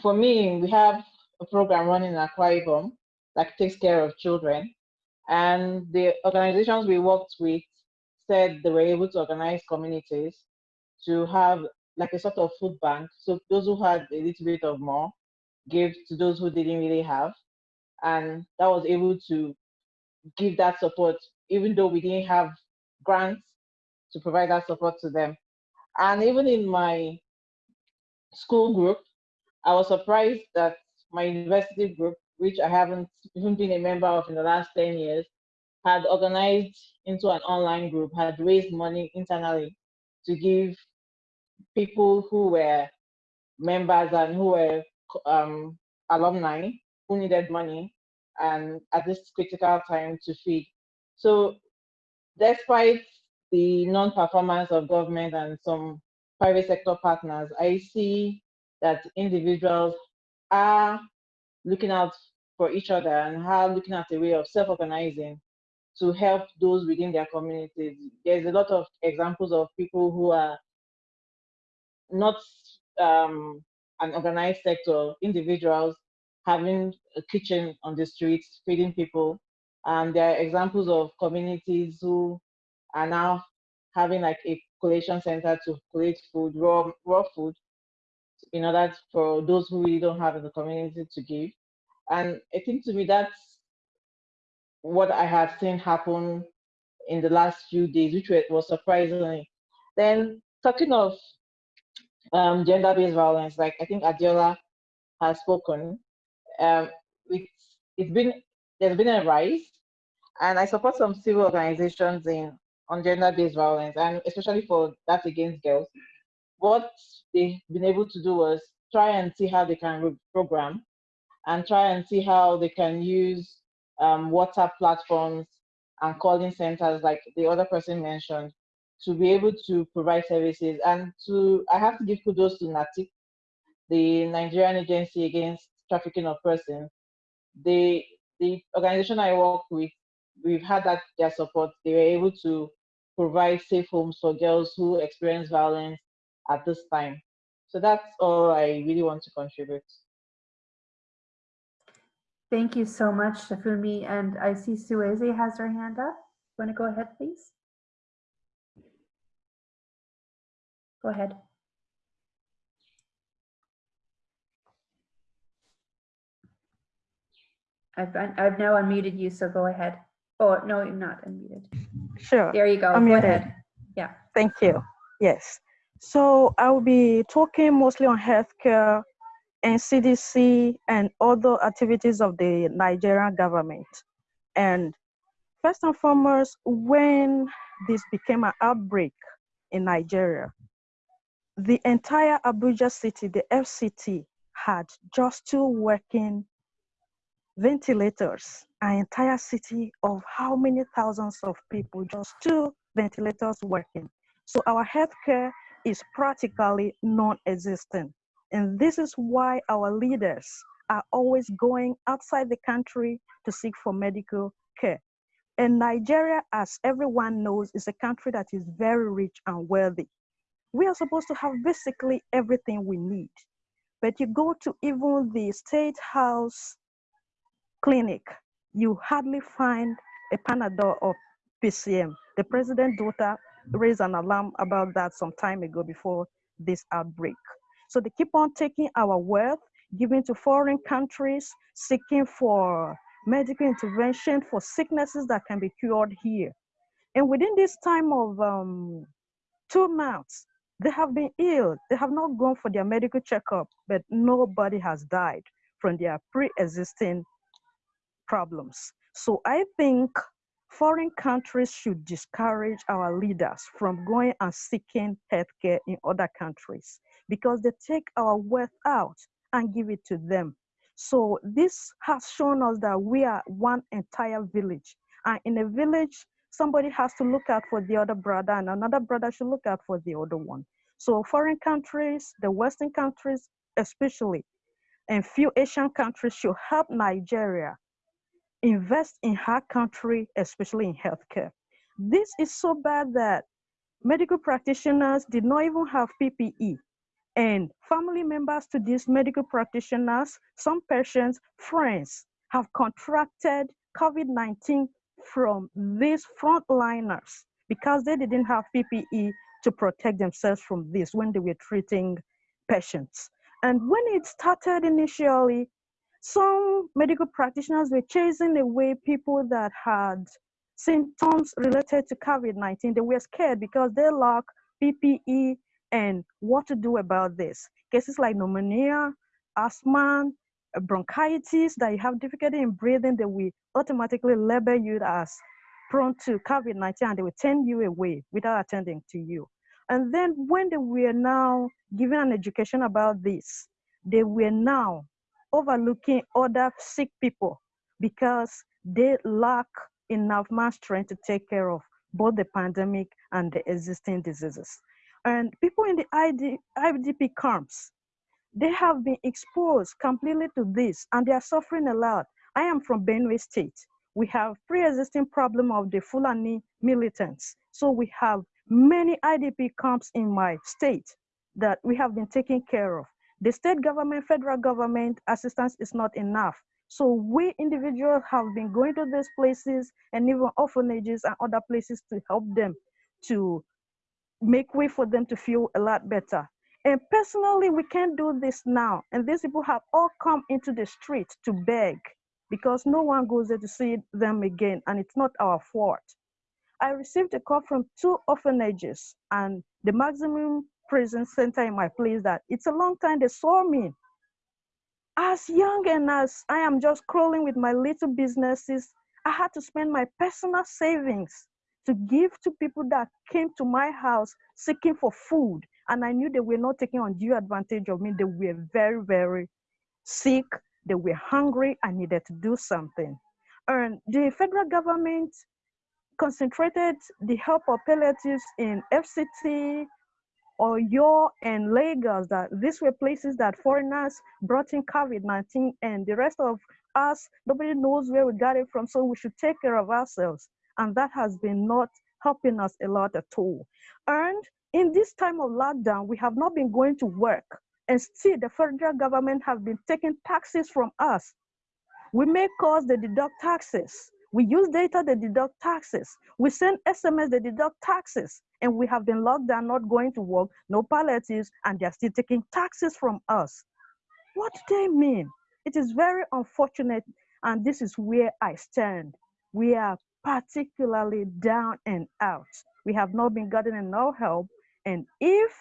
for me, we have a program running in Akwa Ibom that takes care of children. And the organizations we worked with said they were able to organize communities to have like a sort of food bank. So those who had a little bit of more gave to those who didn't really have. And that was able to give that support, even though we didn't have grants to provide that support to them. And even in my school group, I was surprised that my university group, which I haven't even been a member of in the last 10 years, had organized into an online group, had raised money internally to give people who were members and who were um, alumni who needed money and at this critical time to feed. So despite the non-performance of government and some private sector partners, I see that individuals are looking out for each other and are looking at a way of self-organizing to help those within their communities. There's a lot of examples of people who are not um, an organized sector, individuals having a kitchen on the streets, feeding people. And there are examples of communities who are now having like a collation center to collect food, raw, raw food, in order for those who really don't have in the community to give. And I think to me that's what I have seen happen in the last few days, which was surprising. Then talking of um, gender-based violence, like I think Adiola has spoken, um, it's, it's been there's been a rise, and I support some civil organizations in on gender-based violence, and especially for that against girls. What they've been able to do was try and see how they can program and try and see how they can use um, WhatsApp platforms and calling centers like the other person mentioned to be able to provide services and to I have to give kudos to NAPTIP, the Nigerian Agency Against Trafficking of Persons. The the organization I work with, we've had that their support. They were able to provide safe homes for girls who experience violence at this time. So that's all I really want to contribute. Thank you so much, Shafumi. And I see Sueze has her hand up. Want to go ahead, please? Go ahead. I've, I've now unmuted you, so go ahead. Oh, no, you're not unmuted. Sure. There you go. I'm Go muted. ahead. Yeah. Thank you. Yes. So I will be talking mostly on healthcare and CDC and other activities of the Nigerian government. And first and foremost, when this became an outbreak in Nigeria, the entire Abuja city, the FCT, had just two working ventilators. An entire city of how many thousands of people, just two ventilators working. So our healthcare is practically non-existent. And this is why our leaders are always going outside the country to seek for medical care. And Nigeria, as everyone knows, is a country that is very rich and wealthy. We are supposed to have basically everything we need. But you go to even the state house clinic, you hardly find a Panadol or PCM. The president's daughter raised an alarm about that some time ago before this outbreak. So they keep on taking our wealth, giving to foreign countries, seeking for medical intervention for sicknesses that can be cured here. And within this time of um, two months, they have been ill. They have not gone for their medical checkup, but nobody has died from their pre-existing problems. So I think foreign countries should discourage our leaders from going and seeking healthcare in other countries because they take our wealth out and give it to them. So this has shown us that we are one entire village. And in a village, somebody has to look out for the other brother and another brother should look out for the other one. So foreign countries, the Western countries especially, and few Asian countries should help Nigeria invest in her country, especially in healthcare. This is so bad that medical practitioners did not even have PPE. And family members to these medical practitioners, some patients, friends, have contracted COVID-19 from these frontliners because they didn't have PPE to protect themselves from this when they were treating patients. And when it started initially, some medical practitioners were chasing away people that had symptoms related to COVID-19. They were scared because they lack PPE and what to do about this. Cases like pneumonia, asthma, bronchitis, that you have difficulty in breathing, they will automatically label you as prone to COVID-19 and they will turn you away without attending to you. And then when they were now given an education about this, they were now overlooking other sick people because they lack enough mass strength to take care of both the pandemic and the existing diseases. And people in the ID, IDP camps, they have been exposed completely to this and they are suffering a lot. I am from Benue State. We have pre-existing problem of the Fulani militants. So we have many IDP camps in my state that we have been taking care of. The state government, federal government assistance is not enough. So we individuals have been going to these places and even orphanages and other places to help them to make way for them to feel a lot better. And personally, we can't do this now. And these people have all come into the street to beg because no one goes there to see them again, and it's not our fault. I received a call from two orphanages and the maximum prison center in my place that it's a long time they saw me. As young and as I am just crawling with my little businesses, I had to spend my personal savings to give to people that came to my house seeking for food. And I knew they were not taking undue advantage of me. They were very, very sick. They were hungry. I needed to do something. And the federal government concentrated the help of palliatives in FCT, Oyo, and Lagos, that these were places that foreigners brought in COVID-19 and the rest of us, nobody knows where we got it from, so we should take care of ourselves. And that has been not helping us a lot at all. And in this time of lockdown, we have not been going to work and still the federal government have been taking taxes from us. We may cause they deduct taxes. We use data, that deduct taxes. We send SMS, that deduct taxes. And we have been locked down, not going to work, no palliatives, and they're still taking taxes from us. What do they mean? It is very unfortunate, and this is where I stand. We are particularly down and out. We have not been getting enough help. And if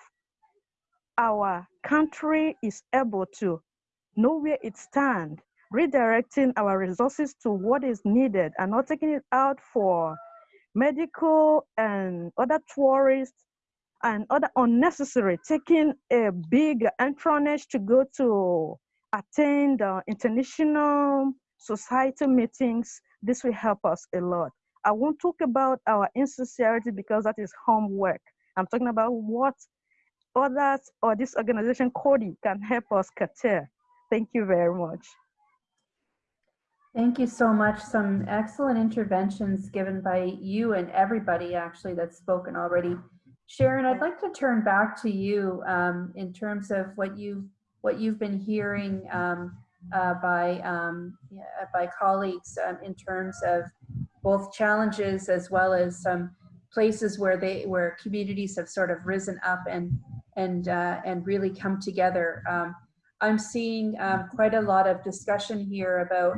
our country is able to know where it stands, redirecting our resources to what is needed and not taking it out for medical and other tourists and other unnecessary, taking a big entronage to go to attend uh, international society meetings. This will help us a lot. I won't talk about our insincerity because that is homework. I'm talking about what others or this organization, Coady, can help us curtail. Thank you very much. Thank you so much. Some excellent interventions given by you and everybody actually that's spoken already. Sharon, I'd like to turn back to you um, in terms of what you what you've been hearing um, uh, by um, yeah, by colleagues um, in terms of both challenges as well as some places where they where communities have sort of risen up and and uh, and really come together. Um, I'm seeing um, quite a lot of discussion here about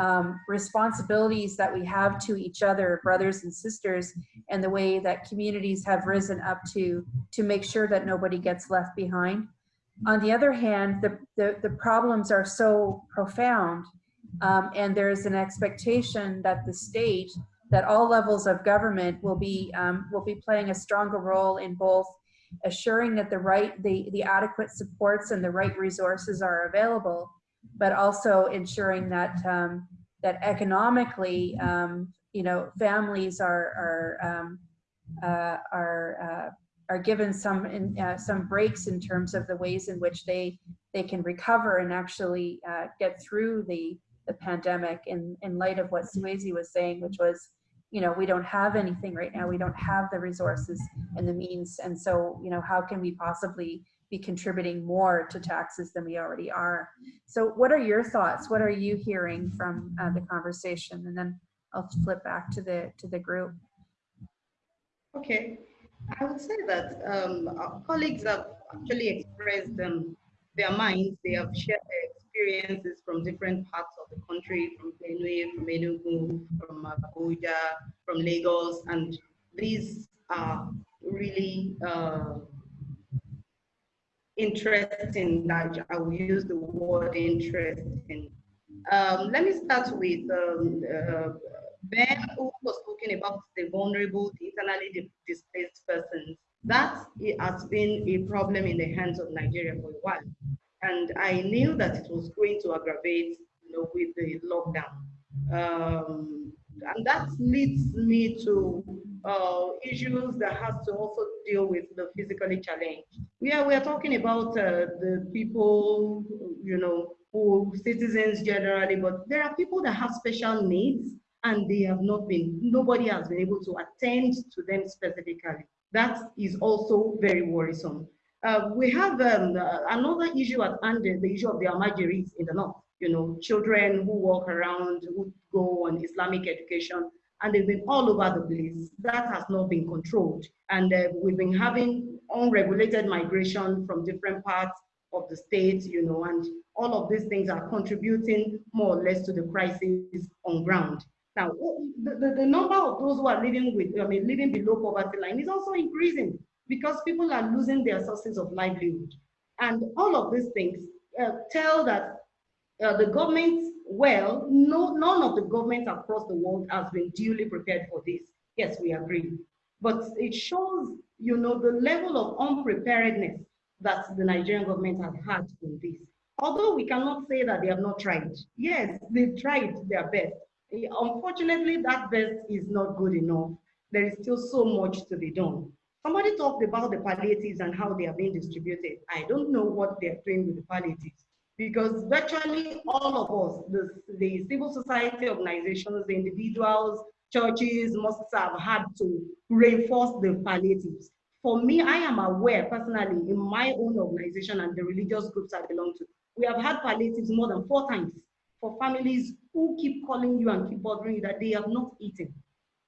um, responsibilities that we have to each other, brothers and sisters, and the way that communities have risen up to to make sure that nobody gets left behind. On the other hand, the, the, the problems are so profound um, and there is an expectation that the state, that all levels of government will be, um, will be playing a stronger role in both assuring that the right, the, the adequate supports and the right resources are available, but also ensuring that, um, that economically, um, you know, families are, are, um, uh, are, uh, are given some in, uh, some breaks in terms of the ways in which they they can recover and actually uh, get through the the pandemic in in light of what Suezi was saying, which was, you know, we don't have anything right now. We don't have the resources and the means, and so you know, how can we possibly be contributing more to taxes than we already are? So, what are your thoughts? What are you hearing from uh, the conversation? And then I'll flip back to the to the group. Okay, I would say that um, our colleagues have actually expressed um, their minds. They have shared their experiences from different parts of the country, from Benue, from Enugu, from Abuja, from Lagos, and these are really uh, interesting. That I will use the word interesting. Um, let me start with um, uh, Ben, who was talking about the vulnerable, the internally displaced persons, that has been a problem in the hands of Nigeria for a while. And I knew that it was going to aggravate you know, with the lockdown. Um, and that leads me to uh, issues that has to also deal with the physically challenged. We are, we are talking about uh, the people, you know, who citizens generally, but there are people that have special needs and they have not been, nobody has been able to attend to them specifically. That is also very worrisome. Uh, we have um, uh, another issue at hand, the issue of the Almajiris in the north. You know, children who walk around, who go on Islamic education, and they've been all over the place. That has not been controlled. And uh, we've been having unregulated migration from different parts of the state, you know, and all of these things are contributing more or less to the crisis on ground. Now, the, the, the, number of those who are living with, I mean, living below poverty line is also increasing because people are losing their sources of livelihood. And all of these things uh, tell that uh, the government, well, no, none of the governments across the world has been duly prepared for this. Yes, we agree. But it shows, you know, the level of unpreparedness that the Nigerian government has had in this. Although we cannot say that they have not tried. Yes, they've tried their best. Unfortunately, that best is not good enough. There is still so much to be done. Somebody talked about the palliatives and how they are being distributed. I don't know what they're doing with the palliatives because virtually all of us, the, the civil society organizations, the individuals, churches, mosques have had to reinforce the palliatives. For me, I am aware personally in my own organization and the religious groups I belong to, we have had palliatives more than four times for families who keep calling you and keep bothering you that they have not eaten.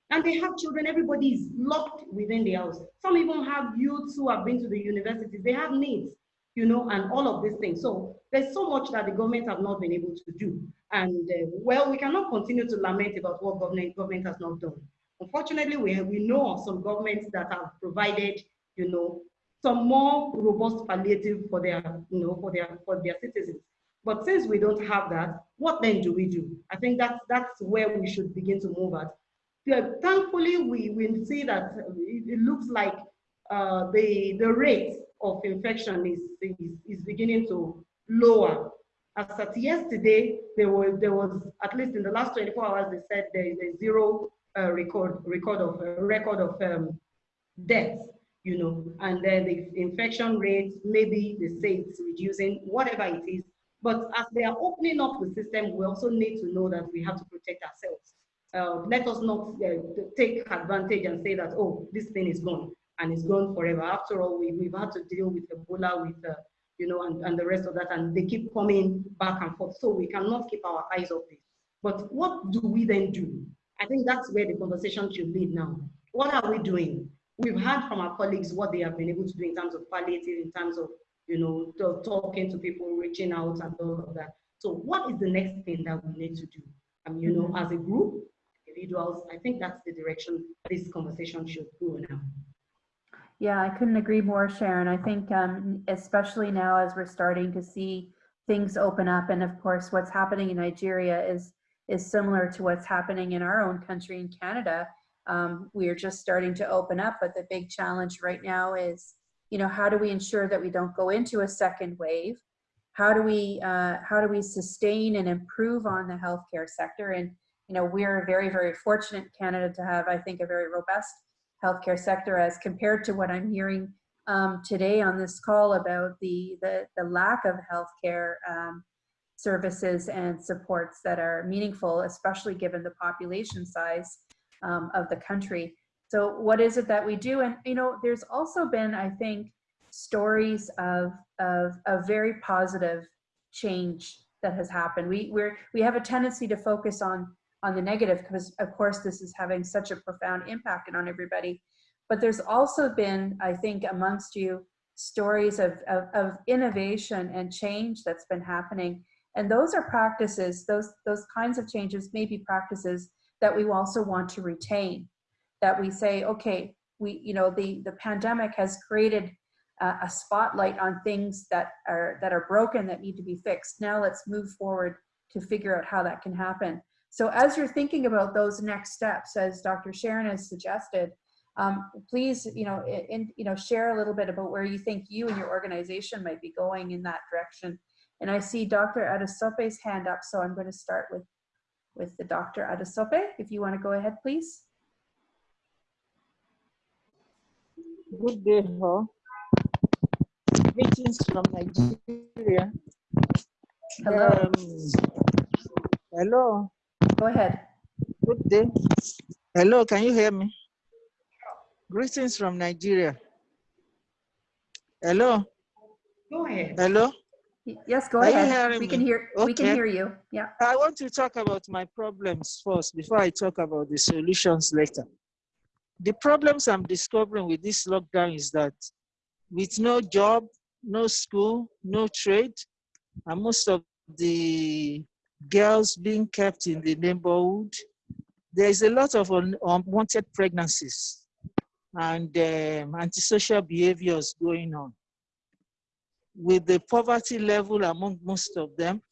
And they have children, everybody is locked within the house. Some even have youths who have been to the universities, they have needs, you know, and all of these things. So there's so much that the government have not been able to do. And uh, well, we cannot continue to lament about what government, government has not done. Unfortunately, we, we know of some governments that have provided, you know, some more robust palliative for their, you know, for their, for their citizens. But since we don't have that, what then do we do? I think that's, that's where we should begin to move at. Thankfully, we, we see that it, it looks like uh, the, the rate of infection is, is, is beginning to lower. As at yesterday, there was, there was, at least in the last 24 hours, they said there is a zero uh, record, record of, uh, record of um, deaths, you know, and then the infection rate, maybe they say it's reducing, whatever it is. But as they are opening up the system, we also need to know that we have to protect ourselves. Uh, let us not uh, take advantage and say that, oh, this thing is gone and it's gone forever. After all, we, we've had to deal with Ebola, with, uh, you know, and, and the rest of that, and they keep coming back and forth. So we cannot keep our eyes off this. But what do we then do? I think that's where the conversation should lead now. What are we doing? We've heard from our colleagues what they have been able to do in terms of palliative, in terms of, you know, talking to people, reaching out and all of that. So what is the next thing that we need to do? Um, you know, as a group, individuals, I think that's the direction this conversation should go now. Yeah, I couldn't agree more, Sharon. I think um, especially now as we're starting to see things open up, and of course, what's happening in Nigeria is is similar to what's happening in our own country in Canada. Um, we are just starting to open up, but the big challenge right now is, you know, how do we ensure that we don't go into a second wave? How do we uh, how do we sustain and improve on the healthcare sector? And you know, we're very very fortunate in Canada to have, I think, a very robust healthcare sector as compared to what I'm hearing um, today on this call about the, the, the lack of healthcare um, services and supports that are meaningful, especially given the population size um, of the country. So what is it that we do? And, you know, there's also been, I think, stories of, of, of very positive change that has happened. We, we're, we have a tendency to focus on on the negative because of course this is having such a profound impact on everybody. But there's also been, I think, amongst you, stories of, of, of innovation and change that's been happening. And those are practices, those, those kinds of changes may be practices that we also want to retain. That we say, okay, we, you know, the, the pandemic has created uh, a spotlight on things that are, that are broken that need to be fixed. Now let's move forward to figure out how that can happen. So as you're thinking about those next steps, as Dr. Sharon has suggested, um, please, you know, in, you know, share a little bit about where you think you and your organization might be going in that direction. And I see Dr. Adesope's hand up, so I'm going to start with, with the Dr. Adesope. If you want to go ahead, please. Good day, all. Greetings from Nigeria. Hello. Um, hello. Go ahead. Good day. Hello, can you hear me? Greetings from Nigeria. Hello. Go ahead. Hello. Yes, go Are you ahead. hearing We can me? hear. We can hear you. Yeah. I want to talk about my problems first before I talk about the solutions later. The problems I'm discovering with this lockdown is that with no job, no school, no trade, and most of the girls being kept in the neighborhood, there is a lot of un unwanted pregnancies and um, antisocial behaviors going on. With the poverty level among most of them,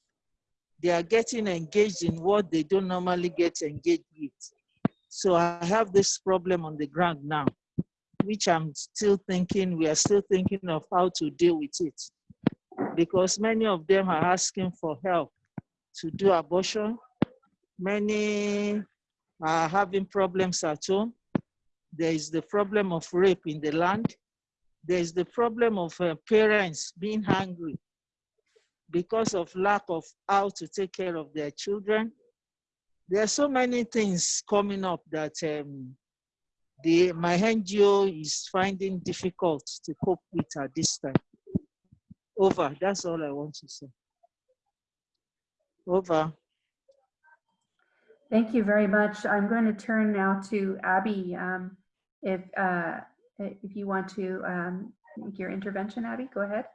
they are getting engaged in what they don't normally get engaged with. So I have this problem on the ground now, which I'm still thinking, we are still thinking of how to deal with it. Because many of them are asking for help to do abortion. Many are having problems at home. There is the problem of rape in the land. There is the problem of uh, parents being hungry because of lack of how to take care of their children. There are so many things coming up that um, the, my NGO is finding difficult to cope with at this time. Over, that's all I want to say. Over. Thank you very much. I'm going to turn now to Abby. Um, if uh, if you want to um, make your intervention, Abby, go ahead.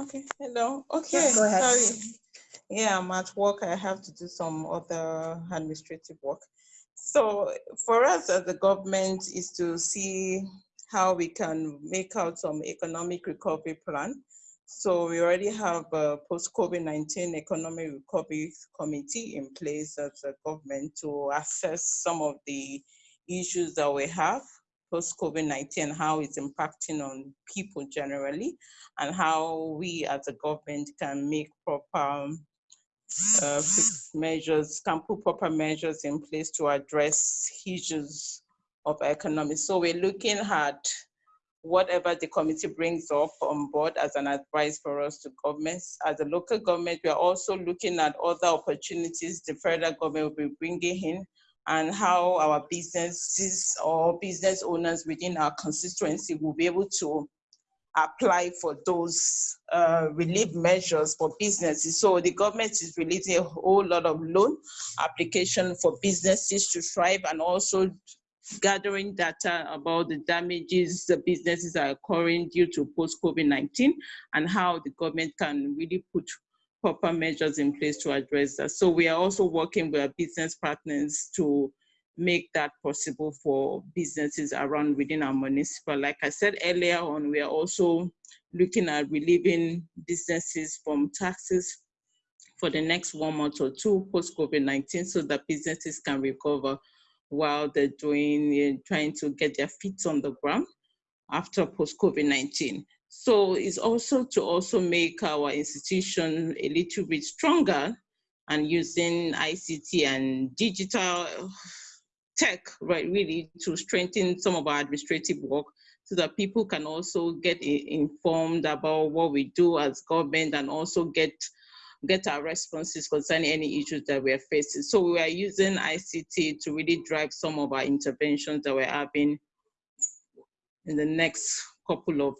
Okay, hello. Okay, Yeah, go ahead. sorry. Yeah, I'm at work. I have to do some other administrative work. So for us as the government is to see how we can make out some economic recovery plan. So we already have a post-COVID-19 economic recovery committee in place as a government to assess some of the issues that we have post-COVID-19, how it's impacting on people generally, and how we as a government can make proper uh, measures, can put proper measures in place to address issues of economy. So we're looking at whatever the committee brings up on board as an advice for us to governments. As a local government, we are also looking at other opportunities the federal government will be bringing in and how our businesses or business owners within our constituency will be able to apply for those uh, relief measures for businesses. So the government is releasing a whole lot of loan application for businesses to thrive and also gathering data about the damages the businesses are occurring due to post-COVID-19 and how the government can really put proper measures in place to address that. So we are also working with our business partners to make that possible for businesses around within our municipal. Like I said earlier on, we are also looking at relieving businesses from taxes for the next one month or two post-COVID-19 so that businesses can recover while they're doing, uh, trying to get their feet on the ground after post-COVID-19. So it's also to also make our institution a little bit stronger and using ICT and digital tech, right, really to strengthen some of our administrative work so that people can also get informed about what we do as government and also get get our responses concerning any issues that we're facing. So we are using ICT to really drive some of our interventions that we're having in the next couple of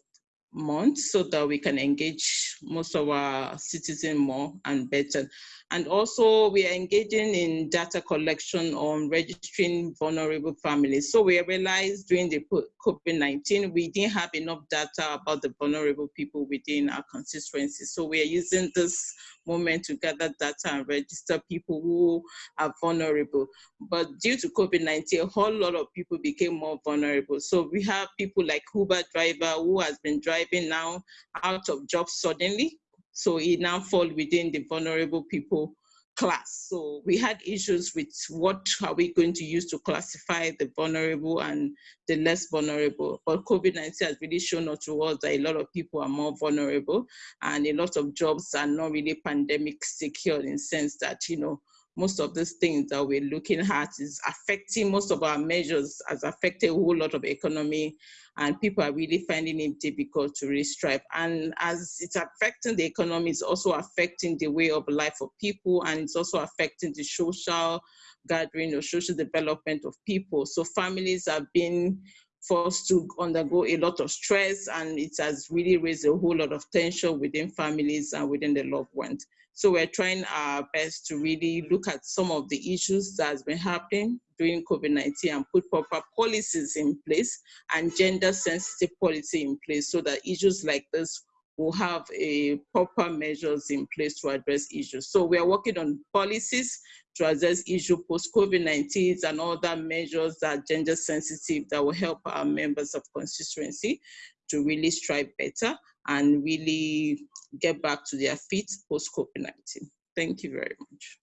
months so that we can engage most of our citizens more and better. And also we are engaging in data collection on registering vulnerable families. So we realized during the COVID-19, we didn't have enough data about the vulnerable people within our constituency. So we are using this moment to gather data and register people who are vulnerable. But due to COVID-19, a whole lot of people became more vulnerable. So we have people like Uber driver who has been driving now out of job suddenly so it now falls within the vulnerable people class. So we had issues with what are we going to use to classify the vulnerable and the less vulnerable. But COVID-19 has really shown us to us that a lot of people are more vulnerable and a lot of jobs are not really pandemic secure in sense that, you know, most of these things that we're looking at is affecting most of our measures has affected a whole lot of economy and people are really finding it difficult to restrive. And as it's affecting the economy, it's also affecting the way of life of people and it's also affecting the social gathering or social development of people. So families have been forced to undergo a lot of stress and it has really raised a whole lot of tension within families and within the loved ones. So we're trying our best to really look at some of the issues that has been happening during COVID-19 and put proper policies in place and gender sensitive policy in place so that issues like this will have a proper measures in place to address issues. So we are working on policies to address issue post-COVID-19 and other measures that are gender sensitive that will help our members of constituency to really strive better and really get back to their feet post-COVID-19. Thank you very much.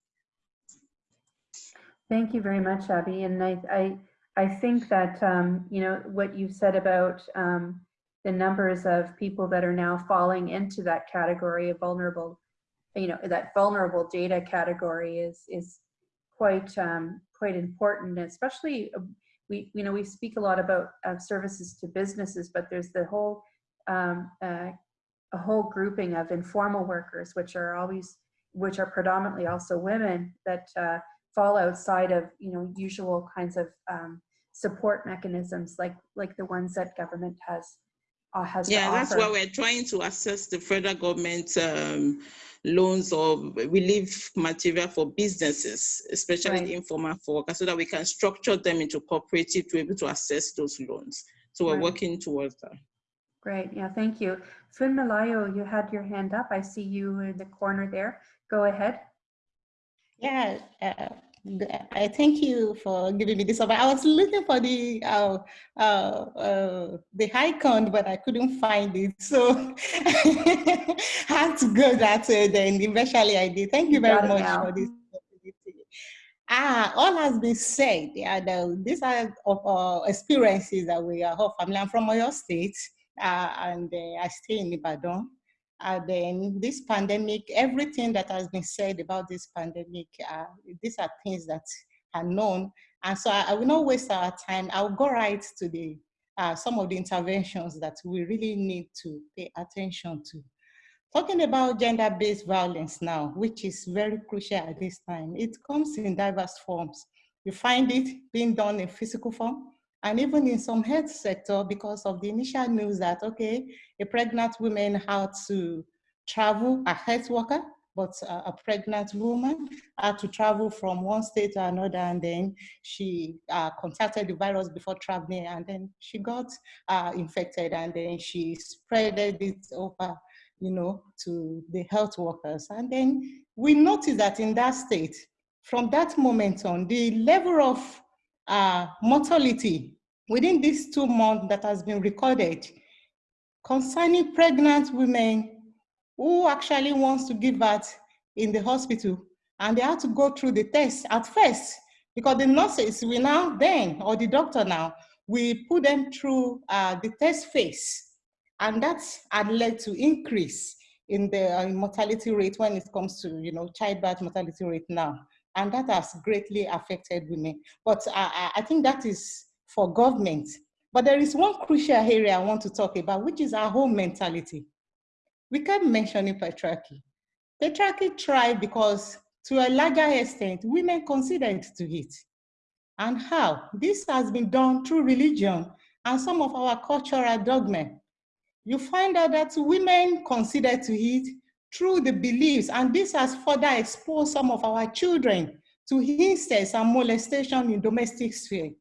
Thank you very much, Abby. And I, I, I think that, um, you know, what you've said about um, the numbers of people that are now falling into that category of vulnerable, you know, that vulnerable data category is, is quite, um, quite important, especially uh, we, you know, we speak a lot about uh, services to businesses, but there's the whole, um, uh, a whole grouping of informal workers, which are always, which are predominantly also women that uh, fall outside of you know usual kinds of um, support mechanisms like like the ones that government has uh, has yeah that's why we're trying to assess the federal government um, loans or relief material for businesses especially right. informal workers so that we can structure them into cooperative to be able to assess those loans so we're right. working towards that great yeah thank you Malayo, you had your hand up i see you in the corner there go ahead yeah uh, I thank you for giving me this. I was looking for the uh, uh, uh, the icon, but I couldn't find it, so <laughs> I had to go that way. Then eventually I did. Thank you very much for this opportunity. Ah, all has been said. Yeah, the, these are of uh, experiences that we are all family. I'm from Oyo State, uh, and uh, I stay in Ibadan. And then this pandemic, everything that has been said about this pandemic, uh, these are things that are known. And so I, I, will not waste our time. I'll go right to the uh, some of the interventions that we really need to pay attention to. Talking about gender-based violence now, which is very crucial at this time, it comes in diverse forms. You find it being done in physical form, and even in some health sector because of the initial news that, okay, a pregnant woman had to travel, a health worker, but a, pregnant woman had to travel from one state to another and then she uh, contacted the virus before traveling and then she got uh, infected and then she spread it over, you know, to the health workers. And then we noticed that in that state, from that moment on, the level of uh, mortality within these two months that has been recorded concerning pregnant women who actually wants to give birth in the hospital. And they have to go through the test at first because the nurses we now then or the doctor now we put them through uh, the test phase. And that had led to increase in the uh, mortality rate when it comes to you know childbirth mortality rate now and that has greatly affected women. But I, I think that is for government. But there is one crucial area I want to talk about, which is our home mentality. We kept mentioning patriarchy. Patriarchy tried because to a larger extent, women considered to it. And how? This has been done through religion and some of our cultural dogma. You find out that women consider to it through the beliefs, and this has further exposed some of our children to incest and molestation in domestic sphere.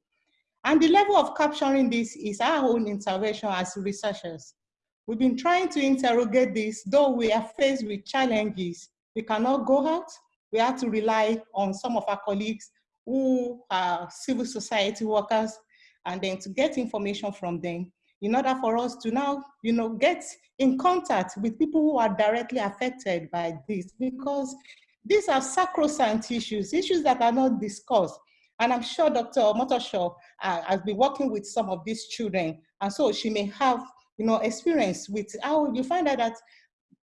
And the level of capturing this is our own intervention as researchers. We've been trying to interrogate this, though we are faced with challenges. We cannot go out. We have to rely on some of our colleagues who are civil society workers, and then to get information from them in order for us to now, you know, get in contact with people who are directly affected by this because these are sacrosanct issues, issues that are not discussed. And I'm sure Dr. Motoshaw uh, has been working with some of these children. And so she may have, you know, experience with how you find out that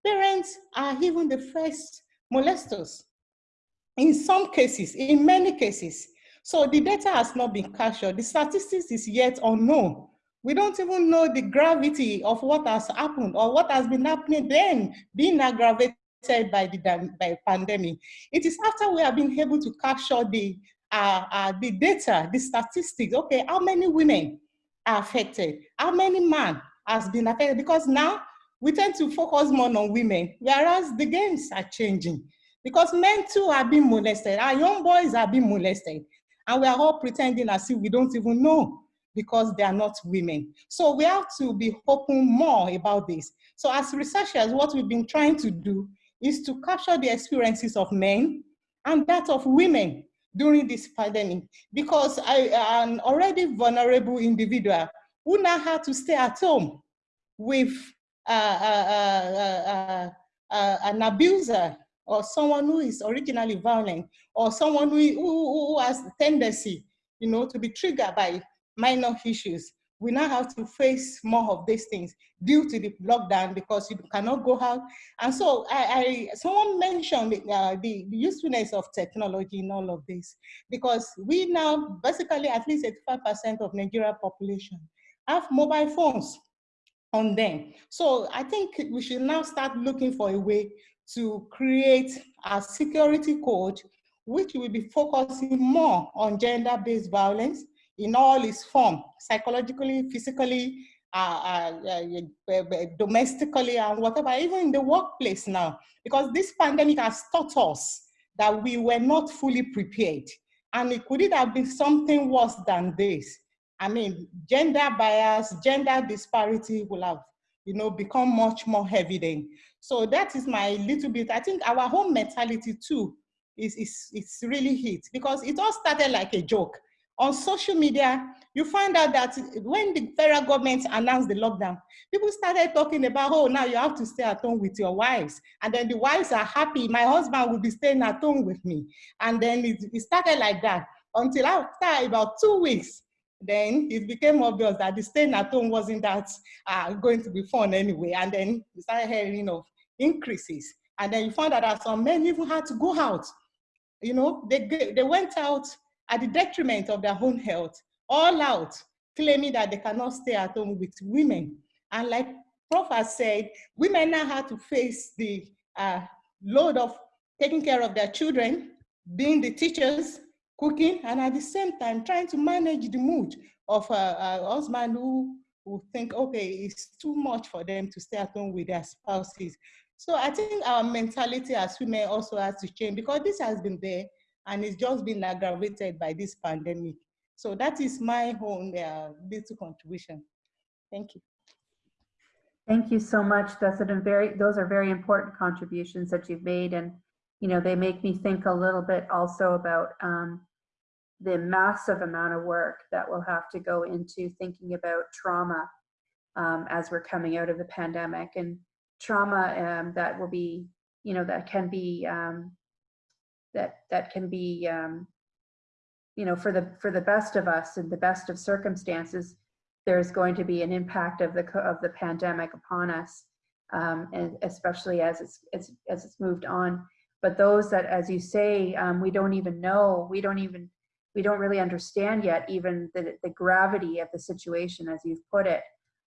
parents are even the first molesters. In some cases, in many cases. So the data has not been captured. The statistics is yet unknown. We don't even know the gravity of what has happened or what has been happening then, being aggravated by the by pandemic. It is after we have been able to capture the uh, uh, the data, the statistics. Okay, how many women are affected? How many men has been affected? Because now we tend to focus more on women, whereas the games are changing. Because men too are being molested. Our young boys are being molested. And we are all pretending as if we don't even know because they are not women. So we have to be open more about this. So as researchers, what we've been trying to do is to capture the experiences of men and that of women during this pandemic because I am an already vulnerable individual who now had to stay at home with uh, uh, uh, an abuser or someone who is originally violent or someone who, who, who has tendency you know, to be triggered by minor issues. We now have to face more of these things due to the lockdown because you cannot go out. And so I, I someone mentioned uh, the, the usefulness of technology in all of this because we now basically at least 85% of Nigeria population have mobile phones on them. So I think we should now start looking for a way to create a security code which will be focusing more on gender-based violence, in all its form, psychologically, physically, uh, uh, uh, domestically, and whatever, even in the workplace now, because this pandemic has taught us that we were not fully prepared. And it could it have been something worse than this? I mean, gender bias, gender disparity will have, you know, become much more evident. So that is my little bit, I think our home mentality too is, is, is really hit because it all started like a joke. On social media, you find out that when the federal government announced the lockdown, people started talking about, oh, now you have to stay at home with your wives. And then the wives are happy. My husband will be staying at home with me. And then it, it started like that until after about two weeks, then it became obvious that the staying at home wasn't that uh, going to be fun anyway. And then we started hearing of increases. And then you found out that some men even had to go out. You know, they, they went out at the detriment of their own health, all out, claiming that they cannot stay at home with women. And like Prof has said, women now have to face the uh, load of taking care of their children, being the teachers, cooking, and at the same time trying to manage the mood of a, a husband who who think, okay, it's too much for them to stay at home with their spouses. So I think our mentality as women also has to change because this has been there and it's just been aggravated by this pandemic. So that is my own uh, little contribution. Thank you. Thank you so much. That's a very, those are very important contributions that you've made. And, you know, they make me think a little bit also about um, the massive amount of work that will have to go into thinking about trauma um, as we're coming out of the pandemic and trauma um, that will be, you know, that can be, um, that, that can be, um, you know, for the, for the best of us and the best of circumstances, there's going to be an impact of the, of the pandemic upon us. Um, and especially as it's, as, as it's moved on. But those that, as you say, um, we don't even know, we don't even we don't really understand yet even the, the gravity of the situation as you've put it.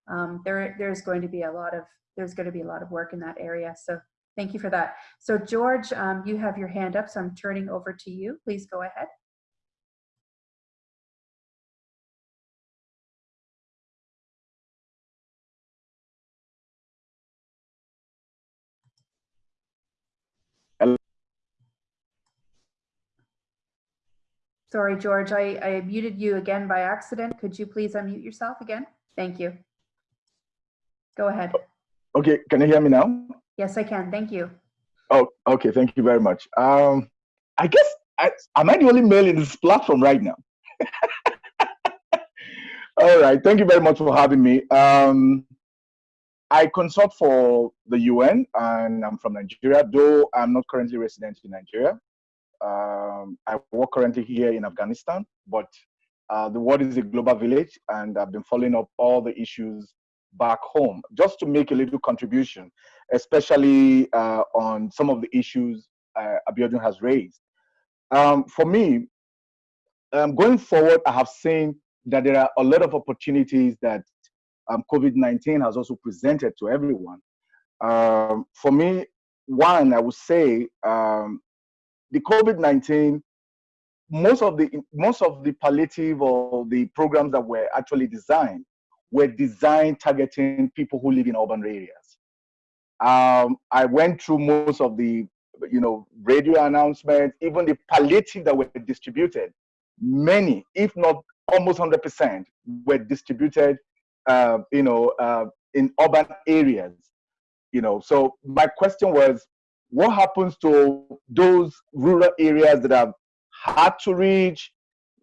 Um, there, there's going to be a lot of there's going to be a lot of work in that area. So thank you for that. So George, um, you have your hand up, so I'm turning over to you. Please go ahead. Sorry, George, I, I muted you again by accident. Could you please unmute yourself again? Thank you. Go ahead. Okay, can you hear me now? Yes, I can. Thank you. Oh, okay. Thank you very much. Um, I guess, I, am I the only male in this platform right now? <laughs> All right. Thank you very much for having me. Um, I consult for the UN and I'm from Nigeria, though I'm not currently resident in Nigeria. Um, I work currently here in Afghanistan, but uh, the world is a global village, and I've been following up all the issues back home just to make a little contribution, especially uh, on some of the issues uh, Abiodun has raised. Um, for me, um, going forward, I have seen that there are a lot of opportunities that um, COVID-19 has also presented to everyone. Um, for me, one, I would say um, the COVID-19, most of the most of the palliative or the programs that were actually designed were designed targeting people who live in urban areas. Um, I went through most of the you know radio announcements, even the palliative that were distributed. Many, if not almost 100%, were distributed, uh, you know, uh, in urban areas. You know, so my question was, what happens to those rural areas that are hard to reach,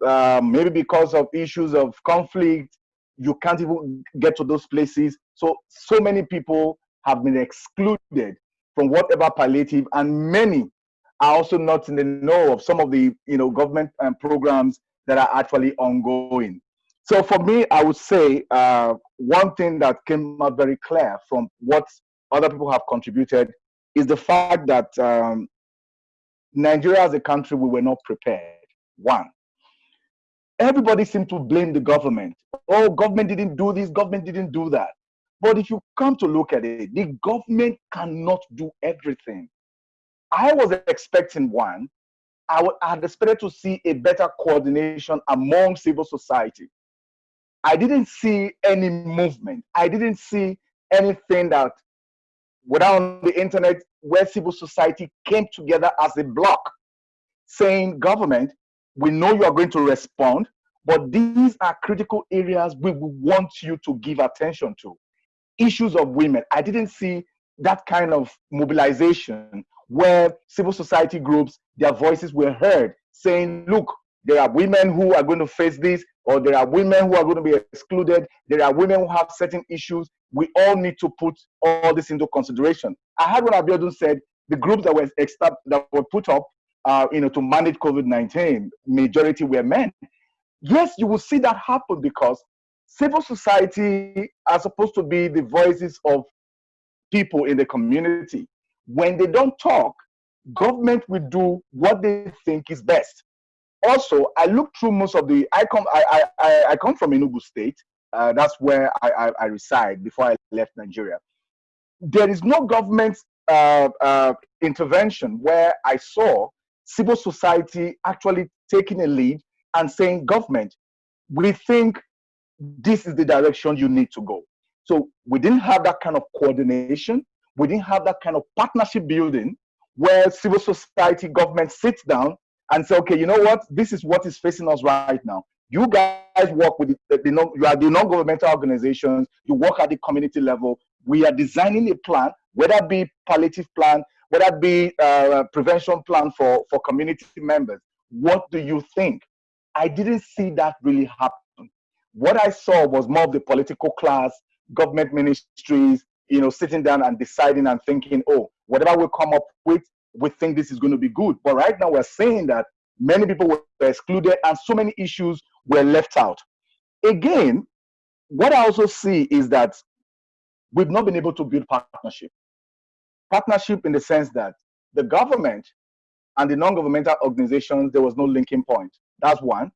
uh, maybe because of issues of conflict, you can't even get to those places. So, so many people have been excluded from whatever palliative, and many are also not in the know of some of the you know government um, programs that are actually ongoing. So for me, I would say uh, one thing that came out very clear from what other people have contributed is the fact that um, Nigeria as a country, we were not prepared. One, everybody seemed to blame the government. Oh, government didn't do this, government didn't do that. But if you come to look at it, the government cannot do everything. I was expecting one, I had expected to see a better coordination among civil society. I didn't see any movement. I didn't see anything that without the internet where civil society came together as a block saying government we know you are going to respond but these are critical areas we want you to give attention to issues of women i didn't see that kind of mobilization where civil society groups, their voices were heard saying, look, there are women who are going to face this, or there are women who are going to be excluded. There are women who have certain issues. We all need to put all this into consideration. I heard what Abiodun said, the groups that were that were put up, uh, you know, to manage COVID-19, majority were men. Yes, you will see that happen because civil society are supposed to be the voices of people in the community. When they don't talk, government will do what they think is best. Also, I looked through most of the. I come. I I I come from Enugu State. Uh, that's where I, I, I reside before I left Nigeria. There is no government uh, uh, intervention where I saw civil society actually taking a lead and saying, government, we think this is the direction you need to go. So we didn't have that kind of coordination. We didn't have that kind of partnership building where civil society government sits down and say, okay, you know what? This is what is facing us right now. You guys work with the, the non, you are the non-governmental organizations. You work at the community level. We are designing a plan, whether it be palliative plan, whether it be uh, prevention plan for, for community members. What do you think? I didn't see that really happen. What I saw was more of the political class, government ministries, you know, sitting down and deciding and thinking, oh, whatever we come up with, we think this is going to be good. But right now we're saying that many people were excluded and so many issues were left out. Again, what I also see is that we've not been able to build partnership. Partnership in the sense that the government and the non-governmental organizations, there was no linking point. That's one.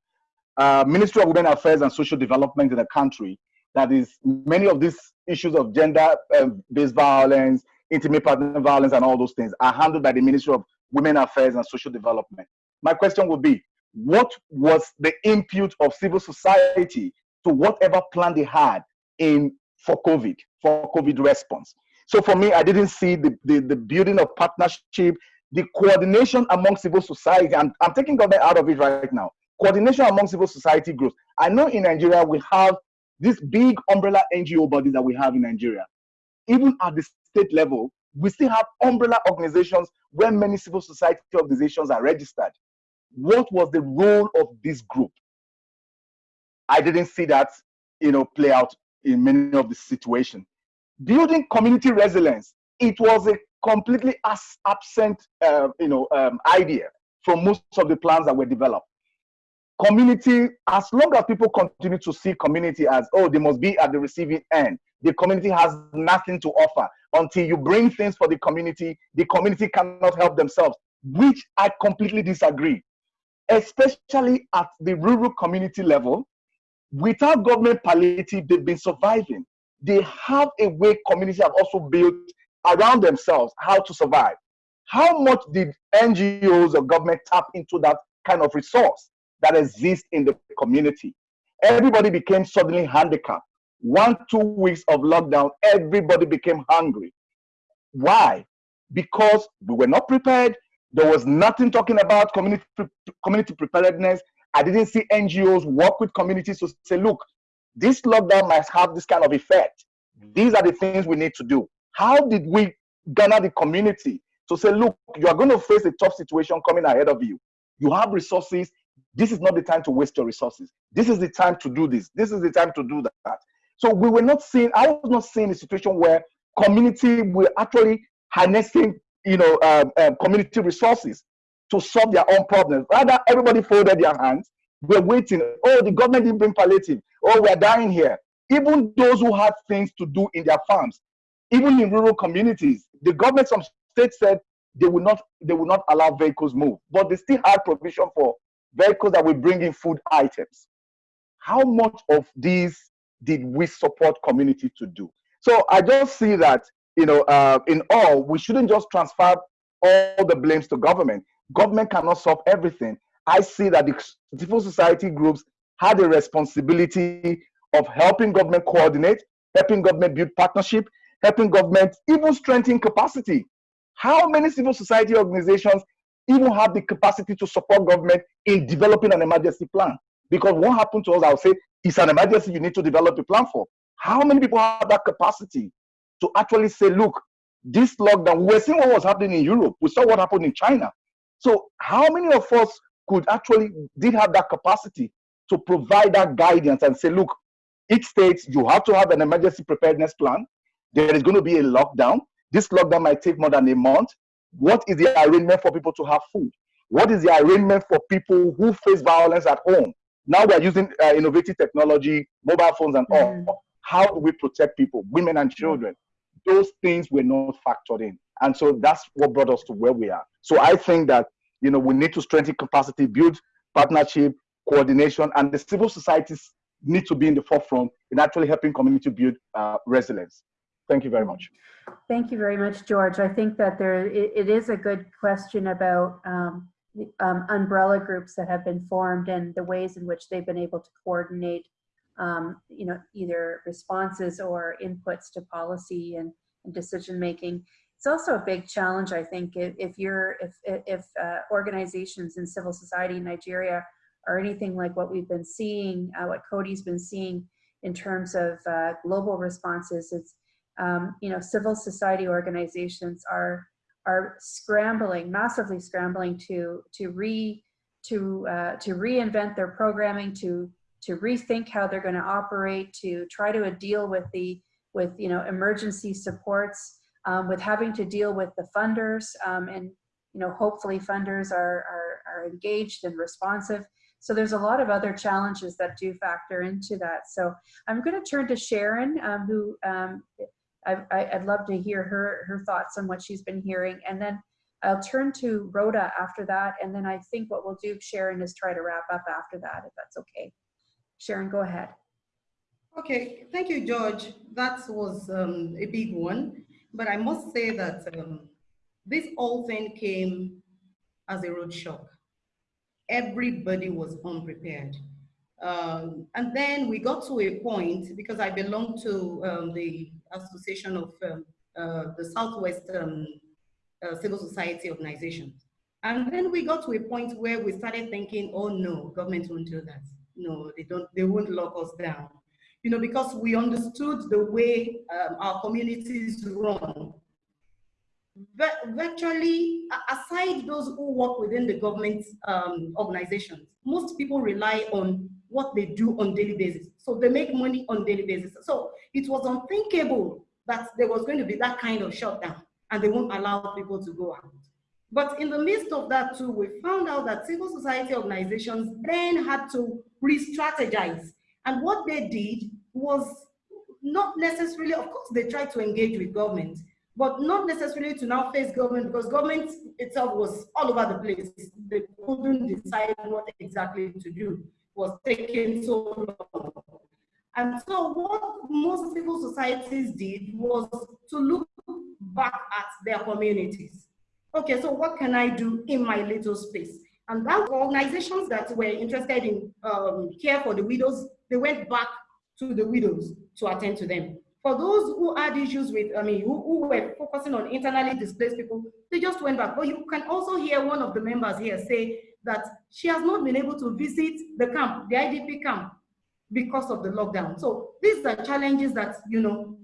Uh, Ministry of Women Affairs and Social Development in the country, that is many of these issues of gender-based violence, intimate partner violence, and all those things are handled by the Ministry of Women Affairs and Social Development. My question would be, what was the input of civil society to whatever plan they had in for COVID, for COVID response? So for me, I didn't see the, the, the building of partnership, the coordination among civil society. I'm, I'm taking government out of it right now. Coordination among civil society groups. I know in Nigeria we have this big umbrella NGO body that we have in Nigeria. Even at the state level, we still have umbrella organizations where many civil society organizations are registered. What was the role of this group? I didn't see that, you know, play out in many of the situations. Building community resilience, it was a completely absent, uh, you know, um, idea from most of the plans that were developed. Community, as long as people continue to see community as, oh, they must be at the receiving end, the community has nothing to offer. Until you bring things for the community, the community cannot help themselves, which I completely disagree. Especially at the rural community level, without government palliative, they've been surviving. They have a way communities have also built around themselves how to survive. How much did NGOs or government tap into that kind of resource that exists in the community? Everybody became suddenly handicapped. One, two weeks of lockdown, everybody became hungry. Why? Because we were not prepared. There was nothing talking about community, community preparedness. I didn't see NGOs work with communities to say, look, this lockdown might have this kind of effect. These are the things we need to do. How did we garner the community to say, look, you are going to face a tough situation coming ahead of you. You have resources. This is not the time to waste your resources. This is the time to do this. This is the time to do that. So we were not seeing, I was not seeing a situation where community were actually harnessing, you know, um, um, community resources to solve their own problems. Rather, everybody folded their hands. We're waiting. Oh, the government didn't bring palliative. Oh, we're dying here. Even those who had things to do in their farms, even in rural communities, the government, some states said they will not they will not allow vehicles move, but they still had provision for vehicles that will bring in food items. How much of these did we support community to do? So I just see that you know, uh, in all, we shouldn't just transfer all the blames to government. Government cannot solve everything. I see that the civil society groups had a responsibility of helping government coordinate, helping government build partnership, helping government even strengthen capacity. How many civil society organizations even have the capacity to support government in developing an emergency plan? Because what happened to us, I'll say, it's an emergency you need to develop a plan for. How many people have that capacity to actually say, look, this lockdown, we're seeing what was happening in Europe. We saw what happened in China. So how many of us could actually did have that capacity to provide that guidance and say, look, each state, you have to have an emergency preparedness plan. There is going to be a lockdown. This lockdown might take more than a month. What is the arrangement for people to have food? What is the arrangement for people who face violence at home? Now we're using uh, innovative technology, mobile phones and all. Mhm. How do we protect people, women and children? Those things were not factored in. And so that's what brought us to where we are. So I think that, you know, we need to strengthen capacity, build partnership, coordination, and the civil societies need to be in the forefront in actually helping community build uh, resilience. Thank you very much. Thank you very much, George. I think that there, it, it is a good question about um, um, umbrella groups that have been formed and the ways in which they've been able to coordinate, um, you know, either responses or inputs to policy and, and decision making. It's also a big challenge, I think, if, if you're, if, if uh, organizations in civil society in Nigeria are anything like what we've been seeing, uh, what Coady's been seeing in terms of uh, global responses, it's um, you know, civil society organizations are are scrambling, massively scrambling to to re to uh, to reinvent their programming, to to rethink how they're going to operate, to try to deal with the with you know emergency supports, um, with having to deal with the funders, um, and you know hopefully funders are, are are engaged and responsive. So there's a lot of other challenges that do factor into that. So I'm going to turn to Sharon, um, who um, I, would love to hear her, her thoughts on what she's been hearing. And then I'll turn to Rhoda after that. And then I think what we'll do, Sharon, is try to wrap up after that, if that's okay. Sharon, go ahead. Okay, thank you, George. That was um, a big one. But I must say that um, this whole thing came as a road shock. Everybody was unprepared. Um, and then we got to a point, because I belong to um, the Association of um, uh, the Southwest um, uh, Civil Society Organizations. And then we got to a point where we started thinking, oh no, government won't do that. No, they don't, they won't lock us down. You know, because we understood the way um, our communities run. Virtually, aside those who work within the government um, organizations, most people rely on what they do on daily basis. So they make money on daily basis. So it was unthinkable that there was going to be that kind of shutdown and they won't allow people to go out. But in the midst of that too, we found out that civil society organizations then had to re-strategize. And what they did was not necessarily, of course, they tried to engage with government, but not necessarily to now face government because government itself was all over the place. They couldn't decide what exactly to do was taking so long. And so what most civil societies did was to look back at their communities. Okay, so what can I do in my little space? And that organizations that were interested in um, care for the widows, they went back to the widows to attend to them. For those who had issues with, I mean, who, who were focusing on internally displaced people, they just went back. But you can also hear one of the members here say that she has not been able to visit the camp, the IDP camp, because of the lockdown. So these are challenges that, you know,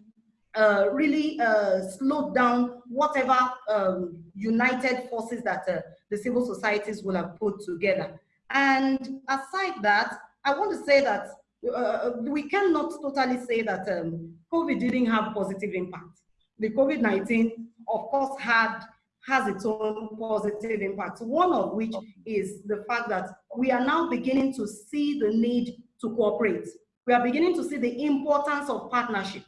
uh, really uh, slowed down whatever um, united forces that uh, the civil societies will have put together. And aside that, I want to say that uh, we cannot totally say that um, COVID didn't have positive impact. The COVID-19, of course, had has its own positive impacts, one of which is the fact that we are now beginning to see the need to cooperate. We are beginning to see the importance of partnership.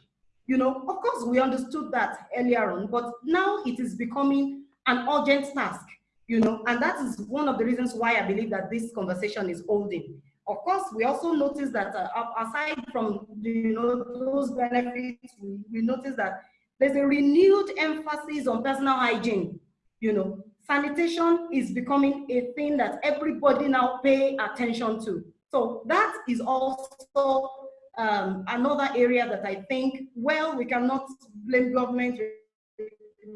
You know, of course, we understood that earlier on, but now it is becoming an urgent task, you know, and that is one of the reasons why I believe that this conversation is holding. Of course, we also notice that uh, aside from you know those benefits, we, we notice that there's a renewed emphasis on personal hygiene you know, sanitation is becoming a thing that everybody now pay attention to. So that is also um, another area that I think, well, we cannot blame government,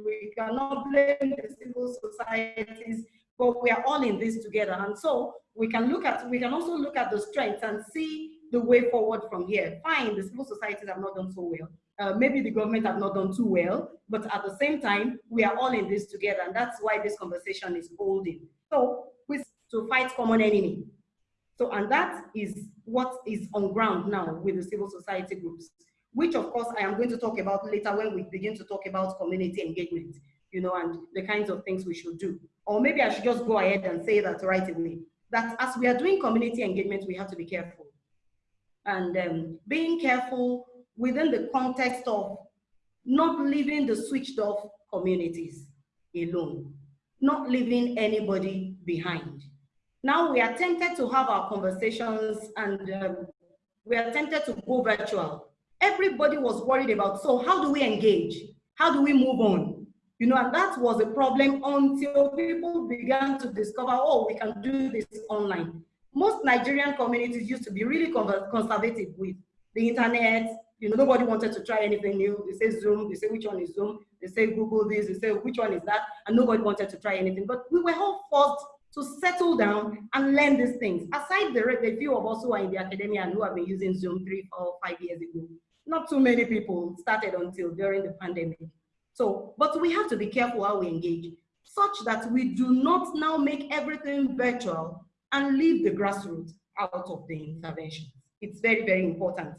we cannot blame the civil societies, but we are all in this together. And so we can look at, we can also look at the strengths and see the way forward from here. Fine, the civil societies have not done so well. uh, maybe the government have not done too well, but at the same time, we are all in this together, and that's why this conversation is holding. So, we to fight common enemy. So, and that is what is on ground now with the civil society groups, which of course I am going to talk about later when we begin to talk about community engagement, you know, and the kinds of things we should do. Or maybe I should just go ahead and say that right away, that as we are doing community engagement, we have to be careful. And um, being careful within the context of not leaving the switched off communities alone, not leaving anybody behind. Now we are tempted to have our conversations and um, we are tempted to go virtual. Everybody was worried about, so how do we engage? How do we move on? You know, and that was a problem until people began to discover, oh, we can do this online. Most Nigerian communities used to be really conservative with the internet. You know, nobody wanted to try anything new. They say Zoom, they say which one is Zoom, they say Google this, they say which one is that, and nobody wanted to try anything. But we were all forced to settle down and learn these things. Aside the, the few of us who are in the academia and who have been using Zoom three, four, five years ago, not too many people started until during the pandemic. So, but we have to be careful how we engage, such that we do not now make everything virtual and leave the grassroots out of the intervention. It's very, very important.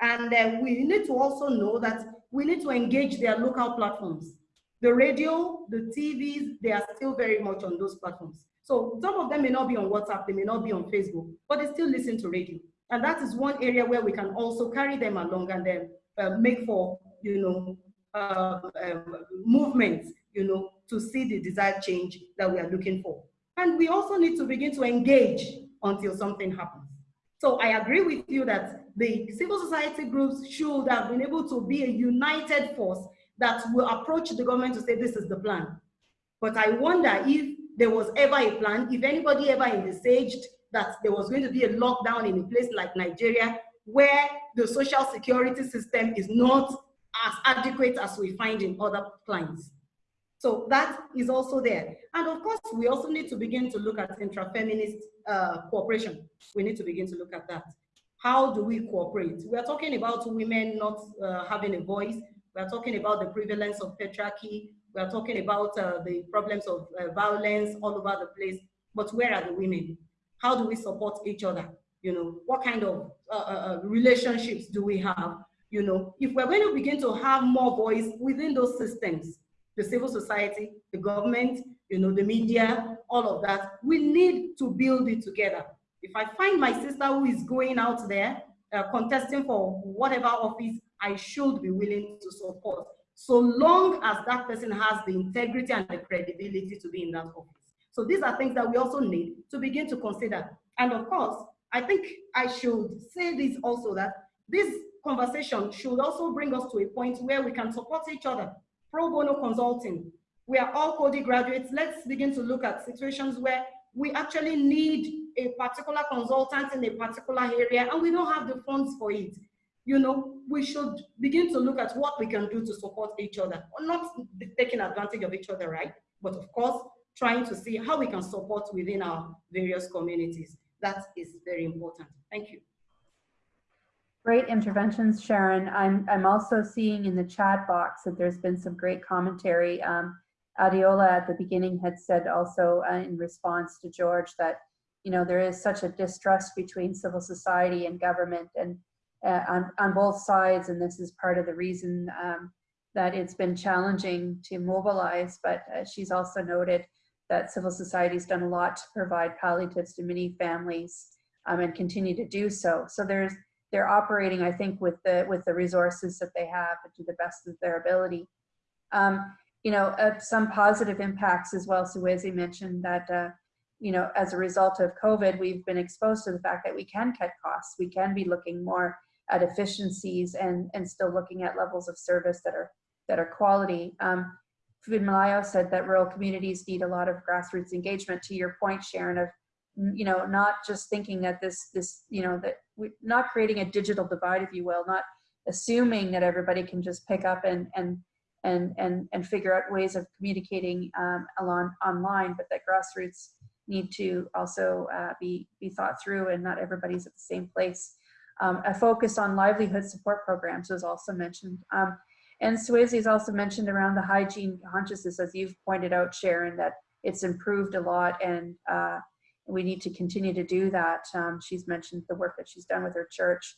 And uh, we need to also know that we need to engage their local platforms. The radio, the TVs, they are still very much on those platforms. So some of them may not be on WhatsApp, they may not be on Facebook, but they still listen to radio. And that is one area where we can also carry them along and then uh, make for, you know, uh, um, movements, you know, to see the desired change that we are looking for. And we also need to begin to engage until something happens. So I agree with you that the civil society groups should have been able to be a united force that will approach the government to say this is the plan. But I wonder if there was ever a plan, if anybody ever envisaged that there was going to be a lockdown in a place like Nigeria where the social security system is not as adequate as we find in other clients. So that is also there. And of course, we also need to begin to look at intra-feminist uh, cooperation. We need to begin to look at that. How do we cooperate? We are talking about women not uh, having a voice. We are talking about the prevalence of patriarchy. We are talking about uh, the problems of uh, violence all over the place. But where are the women? How do we support each other? You know, what kind of uh, uh, relationships do we have? You know, if we're going to begin to have more voice within those systems, the civil society, the government, you know, the media, all of that. We need to build it together. If I find my sister who is going out there uh, contesting for whatever office, I should be willing to support, so long as that person has the integrity and the credibility to be in that office. So these are things that we also need to begin to consider. And of course, I think I should say this also that this conversation should also bring us to a point where we can support each other pro bono consulting. We are all Coady graduates. Let's begin to look at situations where we actually need a particular consultant in a particular area and we don't have the funds for it. You know, we should begin to look at what we can do to support each other, not taking advantage of each other, right? But of course, trying to see how we can support within our various communities. That is very important. Thank you. Great interventions, Sharon. I'm, I'm also seeing in the chat box that there's been some great commentary. Um, Adeola at the beginning had said also uh, in response to George that, you know, there is such a distrust between civil society and government and uh, on, on both sides. And this is part of the reason um, that it's been challenging to mobilize. But uh, she's also noted that civil society's done a lot to provide palliatives to many families um, and continue to do so. So there's they're operating, I think, with the with the resources that they have and to the best of their ability. Um, you know, uh, some positive impacts as well. Suezi mentioned that, uh, you know, as a result of COVID, we've been exposed to the fact that we can cut costs. We can be looking more at efficiencies and and still looking at levels of service that are that are quality. Um, Malayo said that rural communities need a lot of grassroots engagement. To your point, Sharon, of you know, not just thinking that this, this, you know, that we not creating a digital divide, if you will, not assuming that everybody can just pick up and, and, and, and, and figure out ways of communicating um, along online, but that grassroots need to also uh, be, be thought through and not everybody's at the same place. Um, a focus on livelihood support programs was also mentioned. Um, and Swayze has also mentioned around the hygiene consciousness, as you've pointed out, Sharon, that it's improved a lot and uh, we need to continue to do that. Um, she's mentioned the work that she's done with her church.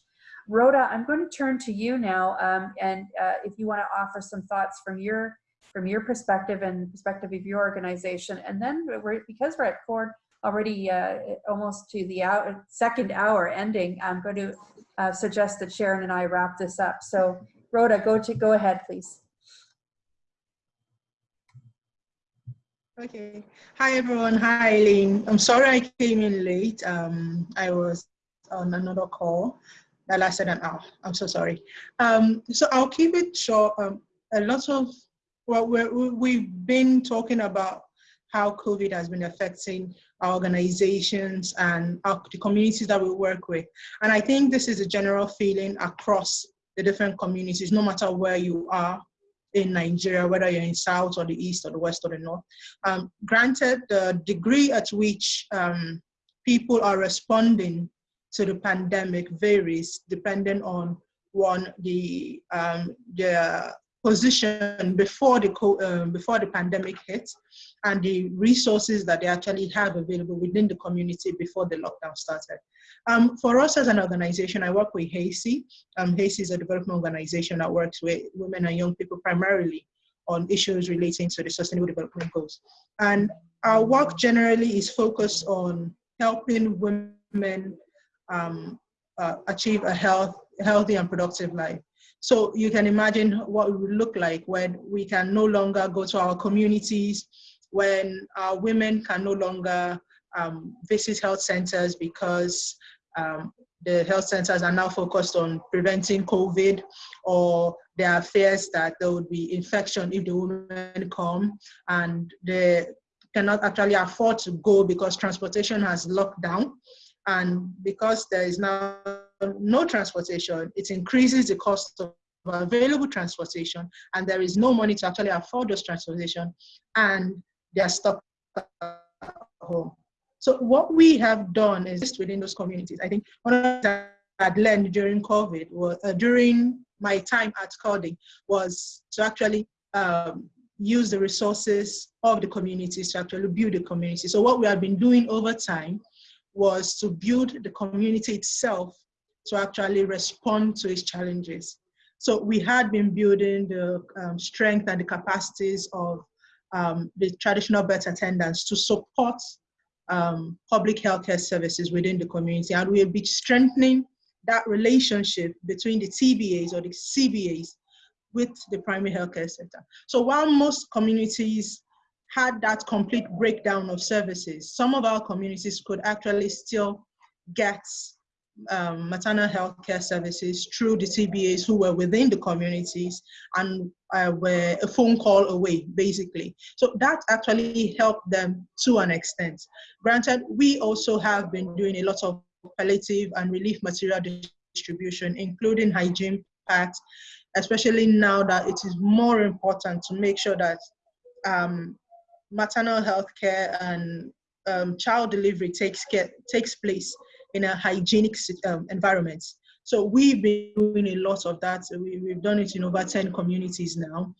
Rhoda, I'm going to turn to you now, um, and uh, if you want to offer some thoughts from your from your perspective and perspective of your organization, and then we're, because we're at Ford already uh, almost to the hour, second hour ending, I'm going to uh, suggest that Sharon and I wrap this up. So, Rhoda, go to go ahead, please. Okay. Hi, everyone. Hi, Eileen. I'm sorry I came in late. Um, I was on another call that lasted an hour. I'm so sorry. Um, so I'll keep it short. Um, a lot of, well, we have been talking about how COVID has been affecting our organizations and our, the communities that we work with. And I think this is a general feeling across the different communities, no matter where you are in Nigeria, whether you're in South or the East or the West or the North. Um, granted, the degree at which um, people are responding to the pandemic varies depending on one, the, um, their position before the, um, before the pandemic hit and the resources that they actually have available within the community before the lockdown started. Um, for us as an organization, I work with HACEY. Um, HACEY is a development organization that works with women and young people primarily on issues relating to the Sustainable Development Goals. And our work generally is focused on helping women um, uh, achieve a health, healthy and productive life. So you can imagine what it would look like when we can no longer go to our communities, when our women can no longer um, visit health centers because um, the health centers are now focused on preventing COVID or there are fears that there would be infection if the women come and they cannot actually afford to go because transportation has locked down. And because there is now no transportation, it increases the cost of available transportation and there is no money to actually afford those transportation and they are stuck at home. So what we have done is just within those communities. I think one of the I learned during COVID was uh, during my time at Coady was to actually um, use the resources of the communities to actually build the community. So what we have been doing over time was to build the community itself to actually respond to its challenges. So we had been building the um, strength and the capacities of um, the traditional birth attendants to support um, public healthcare services within the community. And we'll be strengthening that relationship between the TBAs or the CBAs with the primary healthcare sector. So while most communities had that complete breakdown of services, some of our communities could actually still get um, maternal health care services through the TBAs who were within the communities and uh, were a phone call away, basically. So that actually helped them to an extent. Granted, we also have been doing a lot of palliative and relief material distribution, including hygiene packs, especially now that it is more important to make sure that um, maternal health care and um, child delivery takes, care, takes place in a hygienic um, environment. So we've been doing a lot of that. We, we've done it in over 10 communities now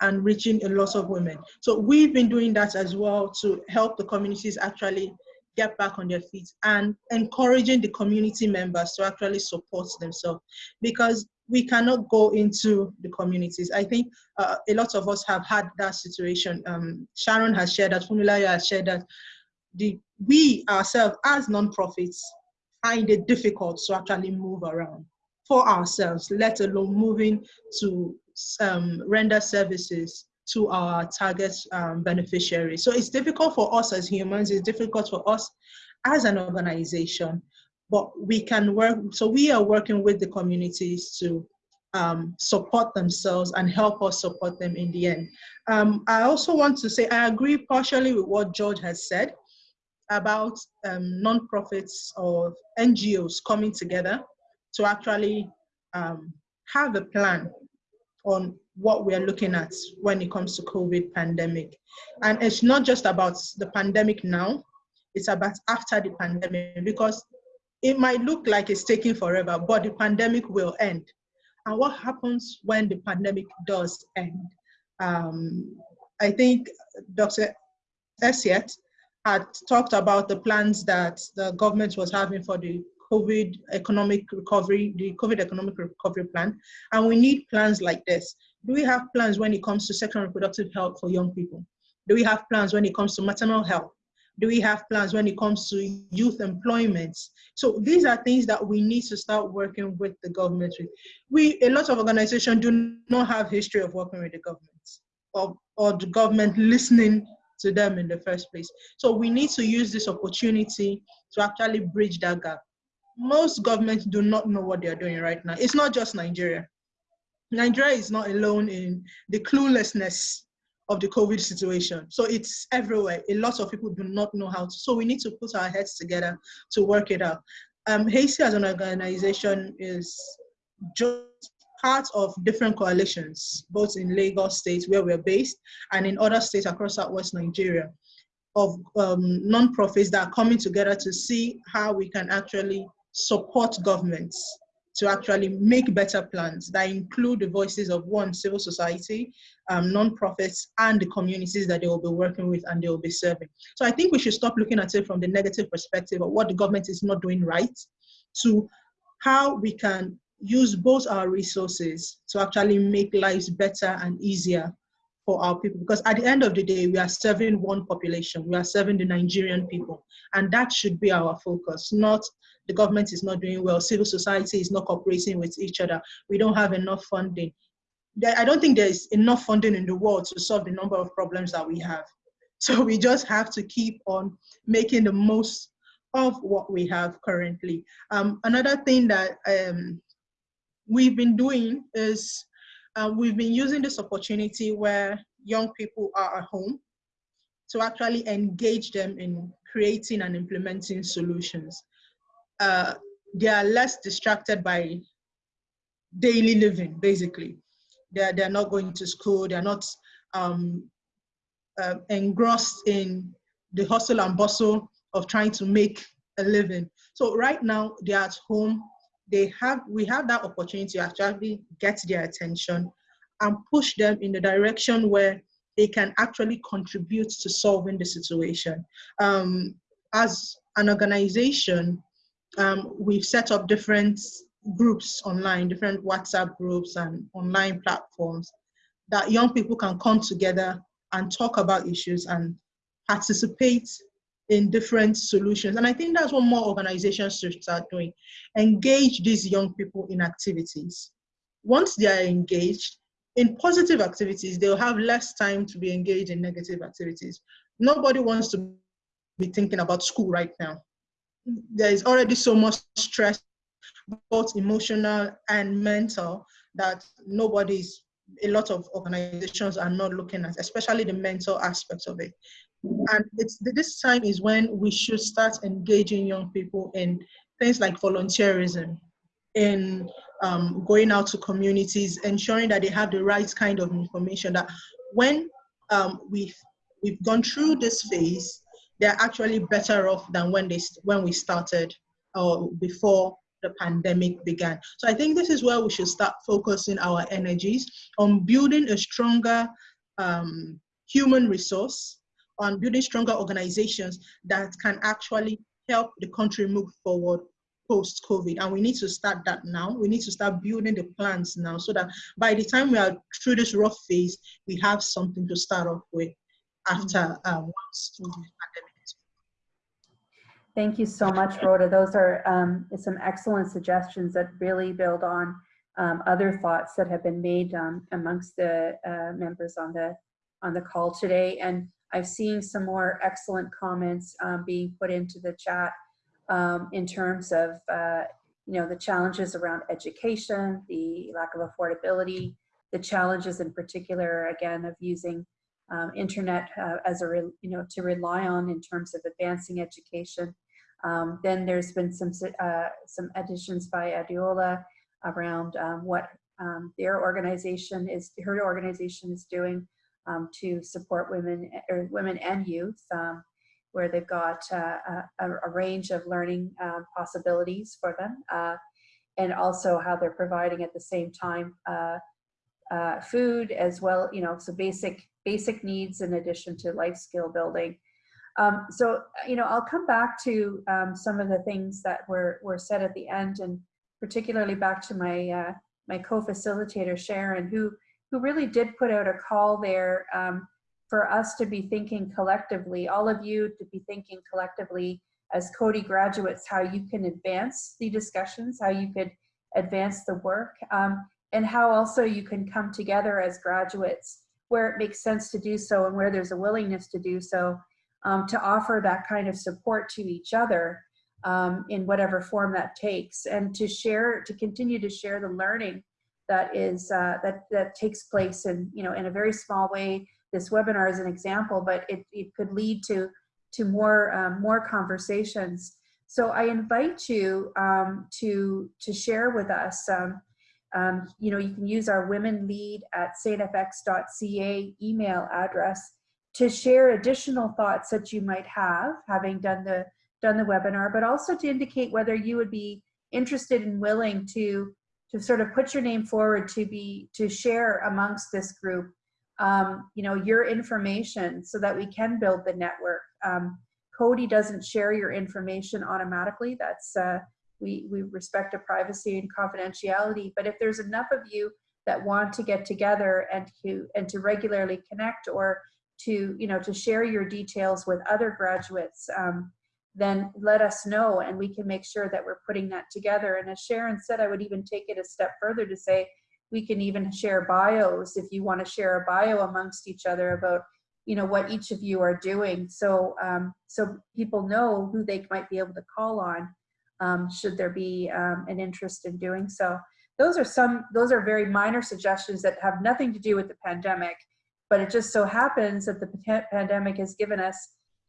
and reaching a lot of women. So we've been doing that as well to help the communities actually get back on their feet and encouraging the community members to actually support themselves because we cannot go into the communities. I think uh, a lot of us have had that situation. Um, Sharon has shared that, Funmilayo has shared that the, we ourselves as nonprofits find it difficult to actually move around for ourselves, let alone moving to um, render services to our target um, beneficiaries. So it's difficult for us as humans, it's difficult for us as an organization, but we can work, so we are working with the communities to um, support themselves and help us support them in the end. Um, I also want to say, I agree partially with what George has said about um, non-profits or NGOs coming together to actually um, have a plan on what we are looking at when it comes to COVID pandemic. And it's not just about the pandemic now, it's about after the pandemic because it might look like it's taking forever, but the pandemic will end. And what happens when the pandemic does end? Um, I think Dr. Essiet had talked about the plans that the government was having for the COVID economic recovery, the COVID economic recovery plan. And we need plans like this. Do we have plans when it comes to sexual reproductive health for young people? Do we have plans when it comes to maternal health? Do we have plans when it comes to youth employment? So these are things that we need to start working with the government with. We, a lot of organizations do not have history of working with the government or, or the government listening to them in the first place. So we need to use this opportunity to actually bridge that gap. Most governments do not know what they're doing right now. It's not just Nigeria. Nigeria is not alone in the cluelessness of the COVID situation. So it's everywhere. A lot of people do not know how to. So we need to put our heads together to work it out. Um, HACEY as an organization is just part of different coalitions, both in Lagos State, where we're based, and in other states across Southwest Nigeria, of um, non-profits that are coming together to see how we can actually support governments to actually make better plans that include the voices of one, civil society, um, non-profits, and the communities that they will be working with and they will be serving. So I think we should stop looking at it from the negative perspective of what the government is not doing right to how we can use both our resources to actually make lives better and easier for our people. Because at the end of the day, we are serving one population, we are serving the Nigerian people. And that should be our focus, not the government is not doing well, civil society is not cooperating with each other, we don't have enough funding. I don't think there's enough funding in the world to solve the number of problems that we have. <laughs> So we just have to keep on making the most of what we have currently. Um, another thing that um, we've been doing is uh, we've been using this opportunity where young people are at home to actually engage them in creating and implementing solutions. Uh, they are less distracted by daily living, basically. They're, they're not going to school, they're not um, uh, engrossed in the hustle and bustle of trying to make a living. So right now they're at home, they have, we have that opportunity to actually get their attention and push them in the direction where they can actually contribute to solving the situation. Um, as an organization, um, we've set up different groups online, different WhatsApp groups and online platforms that young people can come together and talk about issues and participate in different solutions. And I think that's what more organizations should start doing. Engage these young people in activities. Once they are engaged in positive activities, they'll have less time to be engaged in negative activities. Nobody wants to be thinking about school right now. There is already so much stress both emotional and mental, that nobody's, a lot of organizations are not looking at, especially the mental aspects of it. And it's this time is when we should start engaging young people in things like volunteerism, in um, going out to communities, ensuring that they have the right kind of information that when um, we've, we've gone through this phase, they're actually better off than when, they, when we started or before the pandemic began. So I think this is where we should start focusing our energies on building a stronger um, human resource, on building stronger organizations that can actually help the country move forward post-COVID. And we need to start that now. We need to start building the plans now so that by the time we are through this rough phase, we have something to start off with after um, once the pandemic Thank you so much, Rhoda. Those are um, some excellent suggestions that really build on um, other thoughts that have been made um, amongst the uh, members on the on the call today. And I've seen some more excellent comments um, being put into the chat um, in terms of uh, you know the challenges around education, the lack of affordability, the challenges in particular again of using um, internet uh, as a, you know, to rely on in terms of advancing education. Um, then there's been some, uh, some additions by Adeola around um, what um, their organization is, her organization is doing um, to support women or women and youth. Um, where they've got uh, a, a, range of learning uh, possibilities for them, uh, and also how they're providing at the same time uh, uh, food as well, you know, so basic basic needs in addition to life skill building. Um, so, you know, I'll come back to um, some of the things that were, were said at the end and particularly back to my, uh, my co-facilitator, Sharon, who, who really did put out a call there um, for us to be thinking collectively, all of you to be thinking collectively as Coady graduates, how you can advance the discussions, how you could advance the work, um, and how also you can come together as graduates where it makes sense to do so and where there's a willingness to do so um, to offer that kind of support to each other um, in whatever form that takes and to share to continue to share the learning that is uh, that that takes place in you know in a very small way. This webinar is an example but it, it could lead to to more um, more conversations. So I invite you um, to to share with us um, um, you know you can use our women lead at stfx.ca email address to share additional thoughts that you might have having done the done the webinar, but also to indicate whether you would be interested and willing to to sort of put your name forward to be to share amongst this group um, you know your information so that we can build the network. Um, Coady doesn't share your information automatically. That's uh, we we respect a privacy and confidentiality but if there's enough of you that want to get together and to and to regularly connect or to, you know, to share your details with other graduates, um, then let us know and we can make sure that we're putting that together. And as Sharon said, I would even take it a step further to say, we can even share bios if you want to share a bio amongst each other about you know what each of you are doing so um, so people know who they might be able to call on um, should there be um, an interest in doing so those are some those are very minor suggestions that have nothing to do with the pandemic but it just so happens that the pandemic has given us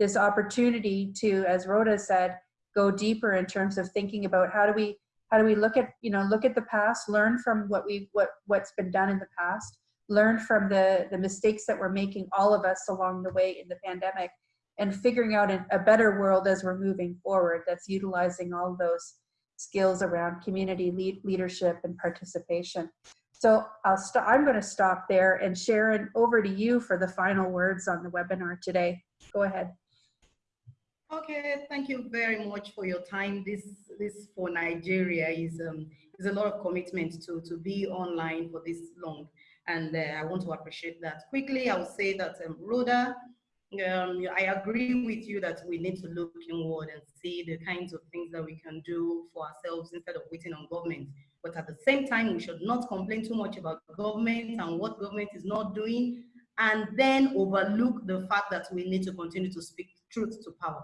this opportunity to, as Rhoda said, go deeper in terms of thinking about how do we how do we look at you know look at the past, learn from what we what what's been done in the past, learn from the the mistakes that we're making all of us along the way in the pandemic, and figuring out a better world as we're moving forward. That's utilizing all those skills around community lead, leadership and participation. So I'll st I'm going to stop there and Sharon, over to you for the final words on the webinar today. Go ahead. Okay, thank you very much for your time. This this for Nigeria is um, is a lot of commitment to to be online for this long, and uh, I want to appreciate that. Quickly, I will say that um, Rhoda, um, I agree with you that we need to look inward and see the kinds of things that we can do for ourselves instead of waiting on government. But at the same time, we should not complain too much about government and what government is not doing, and then overlook the fact that we need to continue to speak truth to power.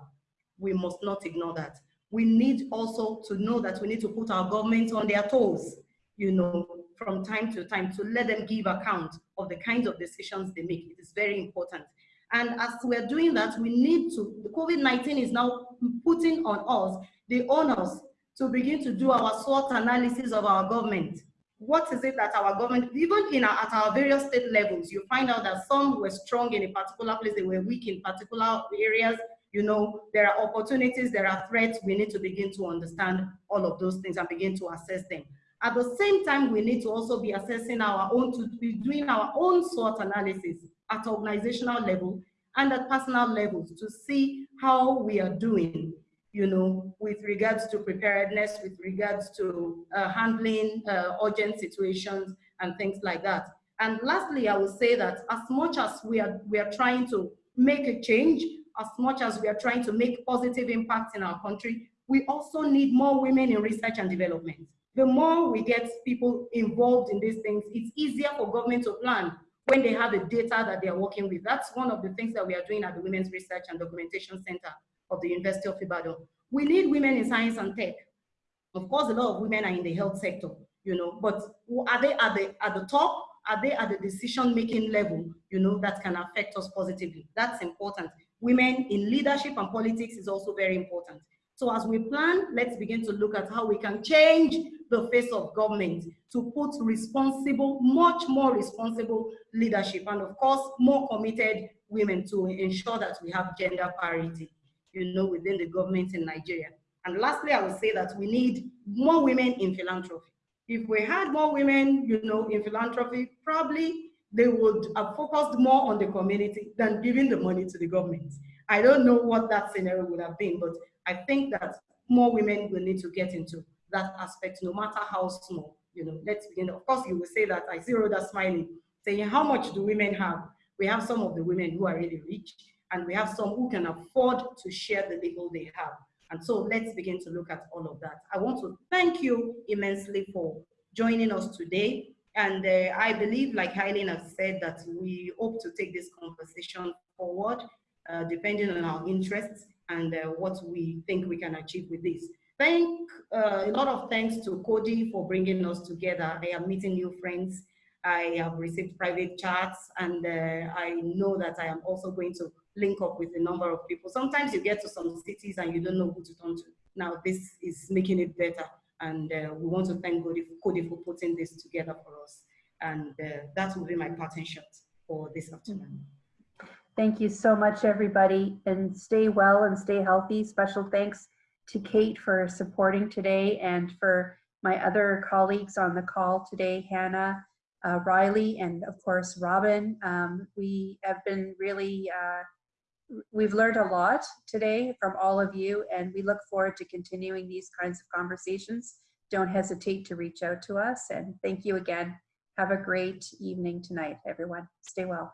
We must not ignore that. We need also to know that we need to put our government on their toes, you know, from time to time to let them give account of the kinds of decisions they make. It is very important. And as we're doing that, we need to, the COVID-19 is now putting on us the onus to begin to do our SWOT analysis of our government. What is it that our government, even in our, at our various state levels, you find out that some were strong in a particular place, they were weak in particular areas. You know, there are opportunities, there are threats. We need to begin to understand all of those things and begin to assess them. At the same time, we need to also be assessing our own, to be doing our own SWOT analysis at organizational level and at personal levels to see how we are doing you know, with regards to preparedness, with regards to uh, handling uh, urgent situations and things like that. And lastly, I will say that as much as we are, we are trying to make a change, as much as we are trying to make positive impacts in our country, we also need more women in research and development. The more we get people involved in these things, it's easier for government to plan when they have the data that they are working with. That's one of the things that we are doing at the Women's Research and Documentation Center of the University of Ibadan. We need women in science and tech. Of course, a lot of women are in the health sector, you know, but are they at the, at the top? Are they at the decision-making level, you know, that can affect us positively? That's important. Women in leadership and politics is also very important. So as we plan, let's begin to look at how we can change the face of government to put responsible, much more responsible leadership, and of course, more committed women to ensure that we have gender parity you know, within the government in Nigeria. And lastly, I would say that we need more women in philanthropy. If we had more women, you know, in philanthropy, probably they would have focused more on the community than giving the money to the government. I don't know what that scenario would have been, but I think that more women will need to get into that aspect, no matter how small. You know, let's begin. Of course, you will say that. I see Rhoda smiling, saying, "How much do women have?" We have some of the women who are really rich, and we have some who can afford to share the little they have. And so let's begin to look at all of that. I want to thank you immensely for joining us today. And uh, I believe, like Eileen has said, that we hope to take this conversation forward, uh, depending on our interests and uh, what we think we can achieve with this. Thank uh, a lot of thanks to Coady for bringing us together. I am meeting new friends. I have received private chats, and uh, I know that I am also going to link up with a number of people. Sometimes you get to some cities and you don't know who to turn to. Now this is making it better. And uh, we want to thank Coady, for putting this together for us. And uh, that will be my parting shot for this afternoon. Thank you so much, everybody, and stay well and stay healthy. Special thanks to Kate for supporting today and for my other colleagues on the call today, Hannah, uh, Riley, and of course, Robin. Um, we have been really, uh, we've learned a lot today from all of you, and we look forward to continuing these kinds of conversations. Don't hesitate to reach out to us, and thank you again. Have a great evening tonight, everyone. Stay well.